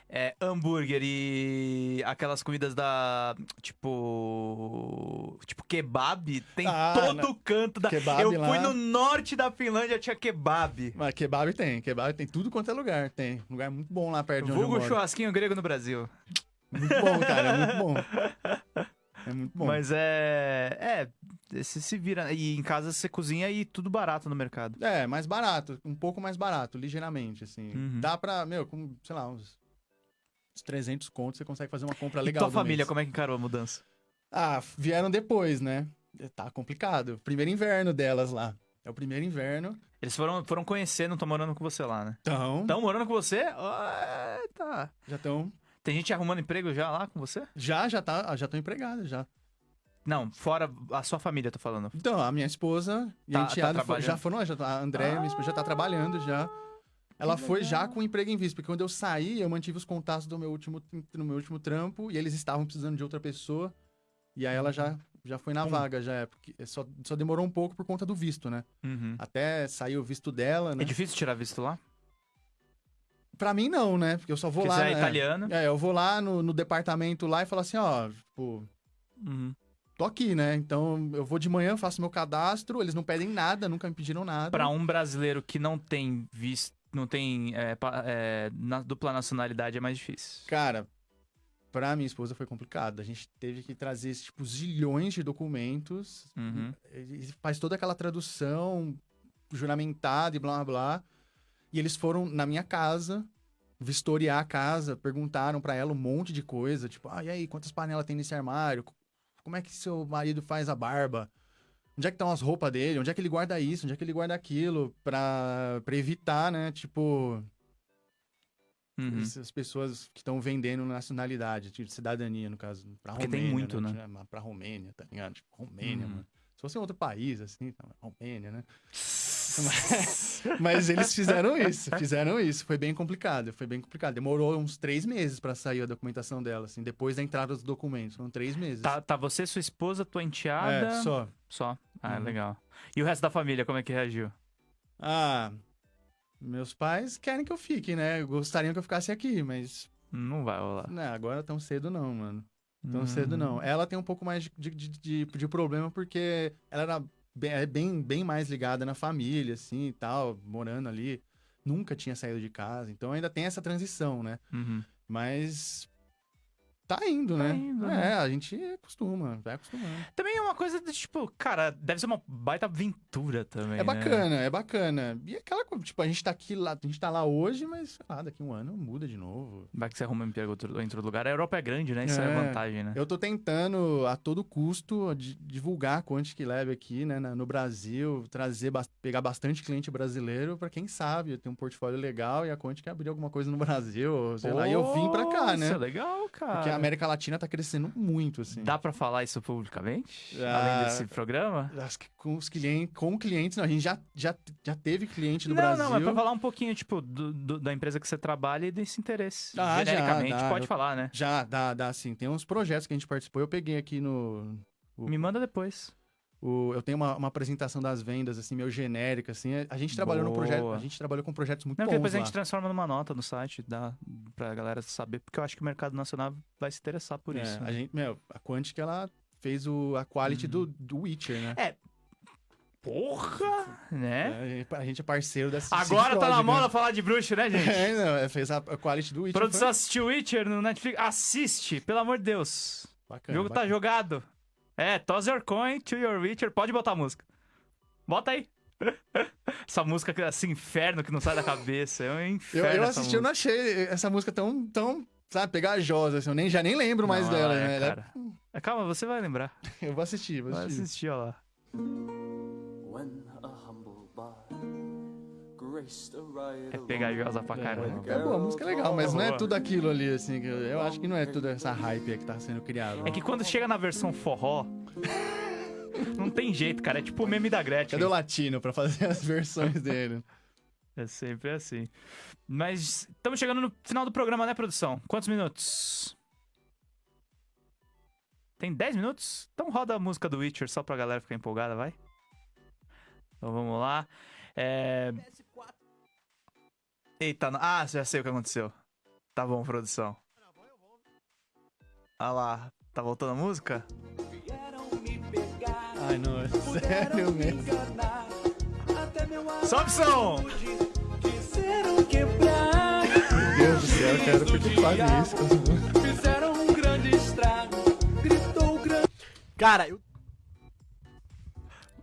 [SPEAKER 1] é hambúrguer e aquelas comidas da. Tipo. Tipo kebab. Tem
[SPEAKER 4] Ah,
[SPEAKER 1] todo
[SPEAKER 4] não.
[SPEAKER 1] canto da.
[SPEAKER 4] Kebab
[SPEAKER 1] Eu
[SPEAKER 4] lá.
[SPEAKER 1] fui no norte da Finlândia, tinha kebab.
[SPEAKER 4] Mas kebab tem, kebab tem tudo quanto é lugar. Tem lugar muito bom lá perto de onde
[SPEAKER 1] Vulgo churrasquinho grego no Brasil.
[SPEAKER 4] Muito bom, cara, é muito bom. É muito bom.
[SPEAKER 1] Mas é. É. Você se vira. E em casa você cozinha e tudo barato no mercado.
[SPEAKER 4] É, mais barato, um pouco mais barato, ligeiramente, assim.
[SPEAKER 1] Uhum.
[SPEAKER 4] Dá pra, meu, com, sei lá, uns, uns 300 contos, você consegue fazer uma compra
[SPEAKER 1] E
[SPEAKER 4] legal
[SPEAKER 1] tua
[SPEAKER 4] do
[SPEAKER 1] família,
[SPEAKER 4] mês.
[SPEAKER 1] como é que encarou a mudança?
[SPEAKER 4] Ah, vieram depois, né? Tá complicado. Primeiro inverno delas lá. É o primeiro inverno.
[SPEAKER 1] Eles foram, foram conhecer, não estão morando com você lá, né?
[SPEAKER 4] Então,
[SPEAKER 1] Estão morando com você? Ah, tá.
[SPEAKER 4] já estão...
[SPEAKER 1] Tem gente arrumando emprego já lá com você?
[SPEAKER 4] Já, já tá, já estão empregadas, já.
[SPEAKER 1] Não, fora a sua família, tô falando.
[SPEAKER 4] Então, a minha esposa e
[SPEAKER 1] Tá-
[SPEAKER 4] a
[SPEAKER 1] tá
[SPEAKER 4] enteada fo-
[SPEAKER 1] trabalhando?
[SPEAKER 4] já foram, já, tá- a Andréia, minha esposa, já tá trabalhando já. Ela
[SPEAKER 1] Que
[SPEAKER 4] foi já
[SPEAKER 1] legal.
[SPEAKER 4] com emprego em vista, porque quando eu saí, eu mantive os contatos do meu último, no meu último trampo e eles estavam precisando de outra pessoa. E aí ela já, já foi na vaga, já é. Porque só, só demorou um pouco por conta do visto, né?
[SPEAKER 1] Uhum.
[SPEAKER 4] Até sair o visto dela, né?
[SPEAKER 1] É difícil tirar visto lá?
[SPEAKER 4] Pra mim, não, né? Porque eu só vou
[SPEAKER 1] Porque
[SPEAKER 4] lá.
[SPEAKER 1] você é
[SPEAKER 4] né?
[SPEAKER 1] italiano.
[SPEAKER 4] É, eu vou lá no, no departamento lá e falo assim, ó, tipo,
[SPEAKER 1] Uhum.
[SPEAKER 4] tô aqui, né? Então eu vou de manhã, faço meu cadastro, eles não pedem nada, nunca me pediram nada.
[SPEAKER 1] Pra um brasileiro que não tem visto, não tem é, é, na- dupla nacionalidade, é mais difícil.
[SPEAKER 4] Cara, pra minha esposa foi complicado. A gente teve que trazer, tipo, zilhões de documentos.
[SPEAKER 1] Uhum.
[SPEAKER 4] E faz toda aquela tradução. juramentado e blá blá blá. E eles foram na minha casa vistoriar a casa, perguntaram pra ela um monte de coisa, tipo, ah, e aí, quantas panelas tem nesse armário? Como é que seu marido faz a barba? Onde é que estão as roupas dele? Onde é que ele guarda isso? Onde é que ele guarda aquilo? Pra, pra evitar, né? Tipo,
[SPEAKER 1] Uhum.
[SPEAKER 4] essas pessoas que estão vendendo nacionalidade, tipo, cidadania, no caso, pra
[SPEAKER 1] Porque tem
[SPEAKER 4] Romênia,
[SPEAKER 1] muito, né?
[SPEAKER 4] Tipo, Pra Romênia, tá ligado? Tipo, Romênia,
[SPEAKER 1] Uhum.
[SPEAKER 4] mano. Se fosse em outro país, assim, tá, Romênia, né? Mas, mas eles fizeram isso, fizeram isso. Foi bem complicado, foi bem complicado. Demorou uns três meses pra sair a documentação dela, assim, depois da entrada dos documentos. Foram três meses.
[SPEAKER 1] Tá, tá você, sua esposa, tua enteada.
[SPEAKER 4] é, só.
[SPEAKER 1] Só. Ah,
[SPEAKER 4] Uhum.
[SPEAKER 1] legal. E o resto da família, como é que reagiu?
[SPEAKER 4] Ah, meus pais querem que eu fique, né? Gostariam que eu ficasse aqui, mas
[SPEAKER 1] Não vai rolar.
[SPEAKER 4] Não, agora tão cedo não, mano. Tão
[SPEAKER 1] Hum.
[SPEAKER 4] cedo não. Ela tem um pouco mais de, de, de, de- de problema porque ela era bem, é bem, bem mais ligada na família, assim, e tal, morando ali. Nunca tinha saído de casa, então ainda tem essa transição, né?
[SPEAKER 1] Uhum.
[SPEAKER 4] Mas tá indo,
[SPEAKER 1] Tá
[SPEAKER 4] né?
[SPEAKER 1] indo,
[SPEAKER 4] é,
[SPEAKER 1] né?
[SPEAKER 4] a gente acostuma, vai acostumando.
[SPEAKER 1] Também é uma coisa de, tipo, cara, deve ser uma baita aventura também.
[SPEAKER 4] É
[SPEAKER 1] né?
[SPEAKER 4] bacana, é bacana. E aquela coisa, tipo, a gente tá aqui lá, a gente tá lá hoje, mas sei lá, daqui um ano muda de novo.
[SPEAKER 1] Vai que você arruma um emprego outro- em outro lugar. A Europa é grande, né? Isso é,
[SPEAKER 4] É.
[SPEAKER 1] vantagem, né?
[SPEAKER 4] Eu tô tentando, a todo custo, di- divulgar a Quantic Lab aqui, né, no Brasil, trazer, pegar bastante cliente brasileiro pra quem sabe, ter um portfólio legal e a Quantic abrir alguma coisa no Brasil, sei lá, e eu vim pra cá, né?
[SPEAKER 1] Isso é legal, cara.
[SPEAKER 4] Porque a América Latina tá crescendo muito, assim.
[SPEAKER 1] Dá pra falar isso publicamente?
[SPEAKER 4] Ah,
[SPEAKER 1] Além desse programa?
[SPEAKER 4] Acho que com os clientes, com clientes, não, a gente já, já, já teve cliente no
[SPEAKER 1] não,
[SPEAKER 4] Brasil.
[SPEAKER 1] não, mas pra falar um pouquinho, tipo, do- do- da empresa que você trabalha e desse interesse.
[SPEAKER 4] Ah, já,
[SPEAKER 1] Genericamente,
[SPEAKER 4] dá.
[SPEAKER 1] pode
[SPEAKER 4] Eu-
[SPEAKER 1] falar, né?
[SPEAKER 4] Já, dá, dá sim. Tem uns projetos que a gente participou, eu peguei aqui no... o-
[SPEAKER 1] Me manda depois.
[SPEAKER 4] O- eu tenho uma, uma apresentação das vendas, assim, meio genérica, assim. A gente trabalhou no projeto,
[SPEAKER 1] Boa.
[SPEAKER 4] a gente trabalhou com projetos muito
[SPEAKER 1] Não,
[SPEAKER 4] bons
[SPEAKER 1] depois a
[SPEAKER 4] lá.
[SPEAKER 1] gente transforma numa nota no site, dá pra galera saber, porque eu acho que o mercado nacional vai se interessar por
[SPEAKER 4] É,
[SPEAKER 1] isso. né?
[SPEAKER 4] a gente, meu, a Quantic, ela fez o, a quality
[SPEAKER 1] Uhum.
[SPEAKER 4] do, do Witcher, né?
[SPEAKER 1] Porra! Né?
[SPEAKER 4] É, a gente é parceiro dessa
[SPEAKER 1] Agora tá na
[SPEAKER 4] CD
[SPEAKER 1] moda falar de bruxo, né, gente?
[SPEAKER 4] É, não, é, fez a, a quality do Witcher.
[SPEAKER 1] Produção assistiu Witcher no Netflix? Assiste, pelo amor de Deus.
[SPEAKER 4] foi
[SPEAKER 1] O
[SPEAKER 4] bacana,
[SPEAKER 1] jogo tá
[SPEAKER 4] bacana.
[SPEAKER 1] jogado. É, toss your coin to your Witcher. Pode botar a música. Bota aí. essa música, que- esse inferno que não sai da cabeça. É um
[SPEAKER 4] Eu,
[SPEAKER 1] inferno.
[SPEAKER 4] eu
[SPEAKER 1] essa
[SPEAKER 4] assisti, eu não achei essa música tão, tão sabe, pegajosa, assim. Eu nem, já nem lembro mais
[SPEAKER 1] Não,
[SPEAKER 4] dela,
[SPEAKER 1] ela é,
[SPEAKER 4] né? Ela é-
[SPEAKER 1] cara. É, Calma, você vai lembrar.
[SPEAKER 4] eu vou assistir, vou
[SPEAKER 1] Vai
[SPEAKER 4] assistir.
[SPEAKER 1] assistir, ó lá. É pegajosa pra caramba.
[SPEAKER 4] É boa, a música é legal, mas não é tudo aquilo ali, assim. Eu, acho que não é tudo essa hype que tá sendo criada.
[SPEAKER 1] É que quando chega na versão forró, não tem jeito, cara. É tipo o meme da Gretchen.
[SPEAKER 4] Cadê o latino pra fazer as versões dele?
[SPEAKER 1] É sempre assim. Mas estamos chegando no final do programa, né, produção? Quantos minutos? Tem 10 minutos? Então roda a música do Witcher só pra galera ficar empolgada, vai? Então vamos lá. É... Eita, não- ah, já sei o que aconteceu. Tá bom, produção. Ah lá, tá voltando a música?
[SPEAKER 4] Ai, não, é sério mesmo.
[SPEAKER 1] Sobe o som!
[SPEAKER 4] Meu Deus do céu, cara, por que faz isso?
[SPEAKER 5] Fizeram um grande estrago, gritou grande.
[SPEAKER 6] Cara, eu,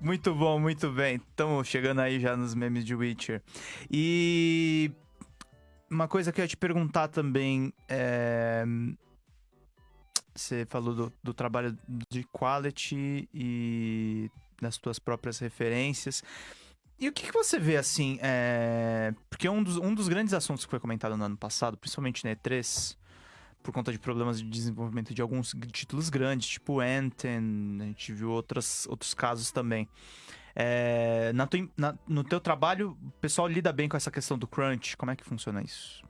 [SPEAKER 1] Muito bom, muito bem. Estamos chegando aí já nos memes de Witcher. E uma coisa que eu ia te perguntar também é. Você falou do, do trabalho de quality e das tuas próprias referências. E o que, que você vê assim? É... Porque um dos, um dos grandes assuntos que foi comentado no ano passado, principalmente na E3, por conta de problemas de desenvolvimento de alguns títulos grandes, tipo Anthem, a gente viu outras, outros casos também. É, na tua- na- no teu trabalho, o pessoal lida bem com essa questão do crunch? Como é que funciona isso?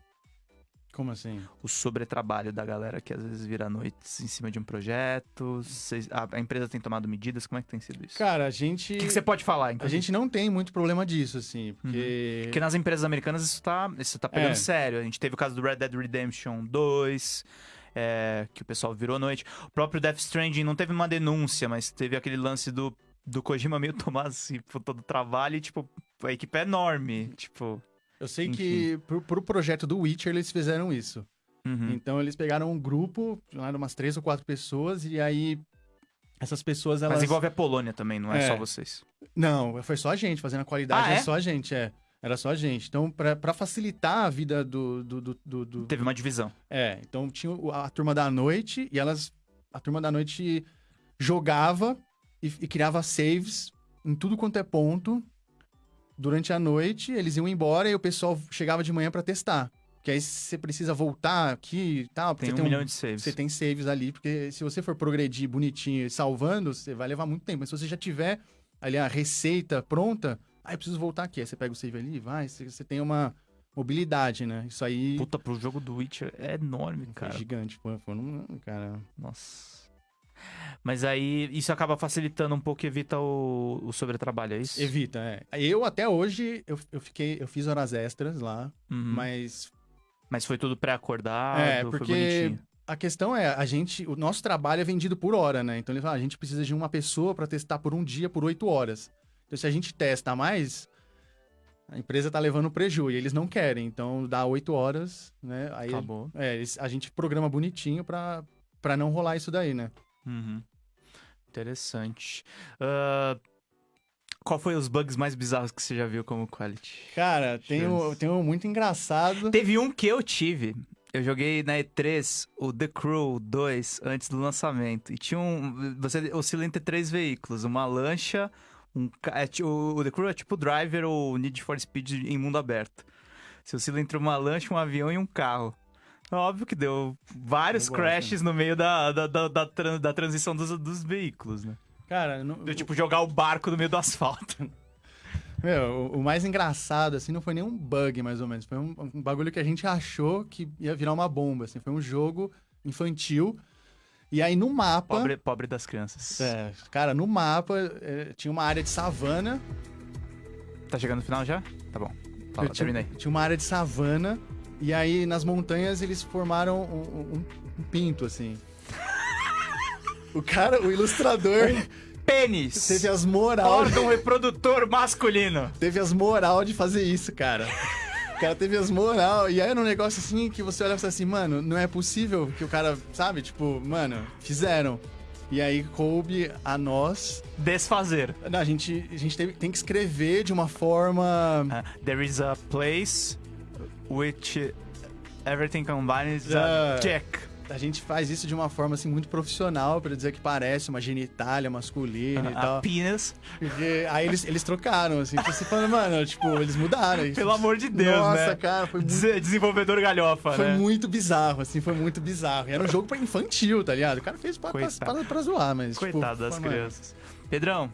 [SPEAKER 4] Como assim?
[SPEAKER 1] O sobretrabalho da galera que às vezes vira noites em cima de um projeto? Vocês- a, a empresa tem tomado medidas? Como é que tem sido isso?
[SPEAKER 4] Cara, a gente.
[SPEAKER 1] o que, que você pode falar,
[SPEAKER 4] A
[SPEAKER 1] inclusive?
[SPEAKER 4] gente não tem muito problema disso, assim, porque.
[SPEAKER 1] Porque nas empresas americanas isso tá, isso tá pegando
[SPEAKER 4] É.
[SPEAKER 1] sério. A gente teve o caso do Red Dead Redemption 2, é, que o pessoal virou noite. O próprio Death Stranding não teve uma denúncia, mas teve aquele lance do, do Kojima meio tomar assim, por todo o trabalho e, tipo, a equipe é enorme. Tipo.
[SPEAKER 4] Eu sei que pro, pro projeto do Witcher eles fizeram isso.
[SPEAKER 1] uhum.
[SPEAKER 4] Então eles pegaram um grupo, de umas três ou quatro pessoas, e aí essas pessoas elas.
[SPEAKER 1] Mas envolve a Polônia também, não é,
[SPEAKER 4] É.
[SPEAKER 1] só vocês.
[SPEAKER 4] Não, foi só a gente fazendo a qualidade,
[SPEAKER 1] Ah, é?
[SPEAKER 4] é só a gente, é. Era só a gente. Então, pra, pra facilitar a vida do, do, do, do-
[SPEAKER 1] Teve uma divisão.
[SPEAKER 4] É, então tinha a turma da noite e elas. A turma da noite jogava e, e criava saves em tudo quanto é ponto durante a noite. Eles iam embora e o pessoal chegava de manhã pra testar. Porque aí você precisa voltar aqui e tal.
[SPEAKER 1] Tem
[SPEAKER 4] você
[SPEAKER 1] um
[SPEAKER 4] tem
[SPEAKER 1] milhão de saves.
[SPEAKER 4] Você tem saves ali, porque se você for progredir bonitinho e salvando, você vai levar muito tempo. Mas se você já tiver ali a receita pronta, aí eu preciso voltar aqui. Aí você pega o save ali, vai, você, você tem uma mobilidade, né? Isso aí
[SPEAKER 1] Puta, pro jogo do Witcher é enorme,
[SPEAKER 4] foi
[SPEAKER 1] cara.
[SPEAKER 4] gigante. Foi, foi um, cara.
[SPEAKER 1] Nossa. Mas aí isso acaba facilitando um pouco e evita o, o sobretrabalho, é isso?
[SPEAKER 4] Evita, é. Eu até hoje, eu, eu fiquei, eu fiz horas extras lá,
[SPEAKER 1] Uhum.
[SPEAKER 4] mas
[SPEAKER 1] Mas foi tudo pré-acordado,
[SPEAKER 4] É,
[SPEAKER 1] foi
[SPEAKER 4] porque-
[SPEAKER 1] bonitinho.
[SPEAKER 4] a questão é, a gente, o nosso trabalho é vendido por hora, né? Então ele fala, a gente precisa de uma pessoa para testar por um dia, por oito horas. Então se a gente testa mais, a empresa tá levando prejuízo e eles não querem. Então dá oito horas, né? Aí
[SPEAKER 1] Acabou.
[SPEAKER 4] é, a gente programa bonitinho pra, pra não rolar isso daí, né?
[SPEAKER 1] Uhum. Interessante. Ah, qual foi os bugs mais bizarros que você já viu como quality?
[SPEAKER 4] Cara, tem um, tem um muito engraçado.
[SPEAKER 1] Teve um que eu tive. Eu joguei na E3 o The Crew 2 antes do lançamento. E tinha um. Você oscila entre três veículos: uma lancha, um. é o, o The Crew é tipo o Driver ou Need for Speed em mundo aberto. Você oscila entre uma lancha, um avião e um carro. Óbvio que deu vários
[SPEAKER 4] gosto,
[SPEAKER 1] crashes no meio da, da, da, da, tran- da transição dos, dos veículos, né?
[SPEAKER 4] Cara, não,
[SPEAKER 1] Deu tipo jogar o barco no meio do asfalto.
[SPEAKER 4] Meu, o, o mais engraçado, assim, não foi nem um bug, mais ou menos. Foi um, um bagulho que a gente achou que ia virar uma bomba, assim. Foi um jogo infantil. E aí, no mapa...
[SPEAKER 1] Pobre, pobre das crianças.
[SPEAKER 4] É, cara, no mapa é, tinha uma área de savana.
[SPEAKER 1] Tá chegando no final já? Tá bom. Fala,
[SPEAKER 4] tinha,
[SPEAKER 1] terminei.
[SPEAKER 4] tinha uma área de savana. E aí, nas montanhas, eles formaram um, um- um pinto, assim. O cara, o ilustrador,
[SPEAKER 1] Pênis!
[SPEAKER 4] teve as moral...
[SPEAKER 1] Órgão reprodutor masculino.
[SPEAKER 4] teve as moral de fazer isso, cara. O cara teve as moral. E aí era um negócio assim que você olha e fala assim, mano, não é possível que o cara, sabe? Tipo, mano, fizeram. E aí coube a nós.
[SPEAKER 1] Desfazer.
[SPEAKER 4] Não, a gente, a gente teve- tem que escrever de uma forma.
[SPEAKER 1] Ah, there is a place which everything combined is a check.
[SPEAKER 4] A gente faz isso de uma forma assim muito profissional pra dizer que parece uma genitália masculina e
[SPEAKER 1] A
[SPEAKER 4] tal.
[SPEAKER 1] penis.
[SPEAKER 4] Porque aí eles, eles trocaram, assim, tipo, você falando, mano, tipo, eles mudaram.
[SPEAKER 1] Pelo amor de Deus,
[SPEAKER 4] Nossa,
[SPEAKER 1] né?
[SPEAKER 4] cara, foi muito
[SPEAKER 1] Des- Desenvolvedor galhofa,
[SPEAKER 4] Foi
[SPEAKER 1] né?
[SPEAKER 4] muito bizarro, assim, foi muito bizarro. E era um jogo pra infantil, tá ligado? O cara fez pra, pra, pra, pra zoar, mas.
[SPEAKER 1] Coitado
[SPEAKER 4] tipo,
[SPEAKER 1] das
[SPEAKER 4] mano,
[SPEAKER 1] crianças. Pedrão.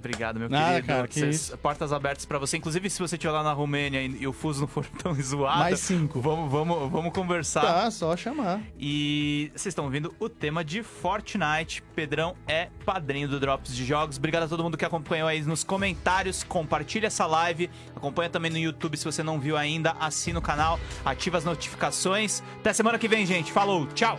[SPEAKER 1] Obrigado, meu
[SPEAKER 4] Nada,
[SPEAKER 1] querido.
[SPEAKER 4] cara, que
[SPEAKER 1] Cês-. Portas abertas pra você. Inclusive, se você estiver lá na Romênia e, e o fuso não for tão zoado,
[SPEAKER 4] Mais cinco.
[SPEAKER 1] vamos, vamos, vamos conversar.
[SPEAKER 4] Tá, só chamar.
[SPEAKER 1] E vocês estão ouvindo o tema de Fortnite. Pedrão é padrinho do Drops de Jogos. Obrigado a todo mundo que acompanhou aí nos comentários. Compartilha essa live. Acompanha também no YouTube se você não viu ainda. Assina o canal, ativa as notificações. Até semana que vem, gente. Falou, tchau!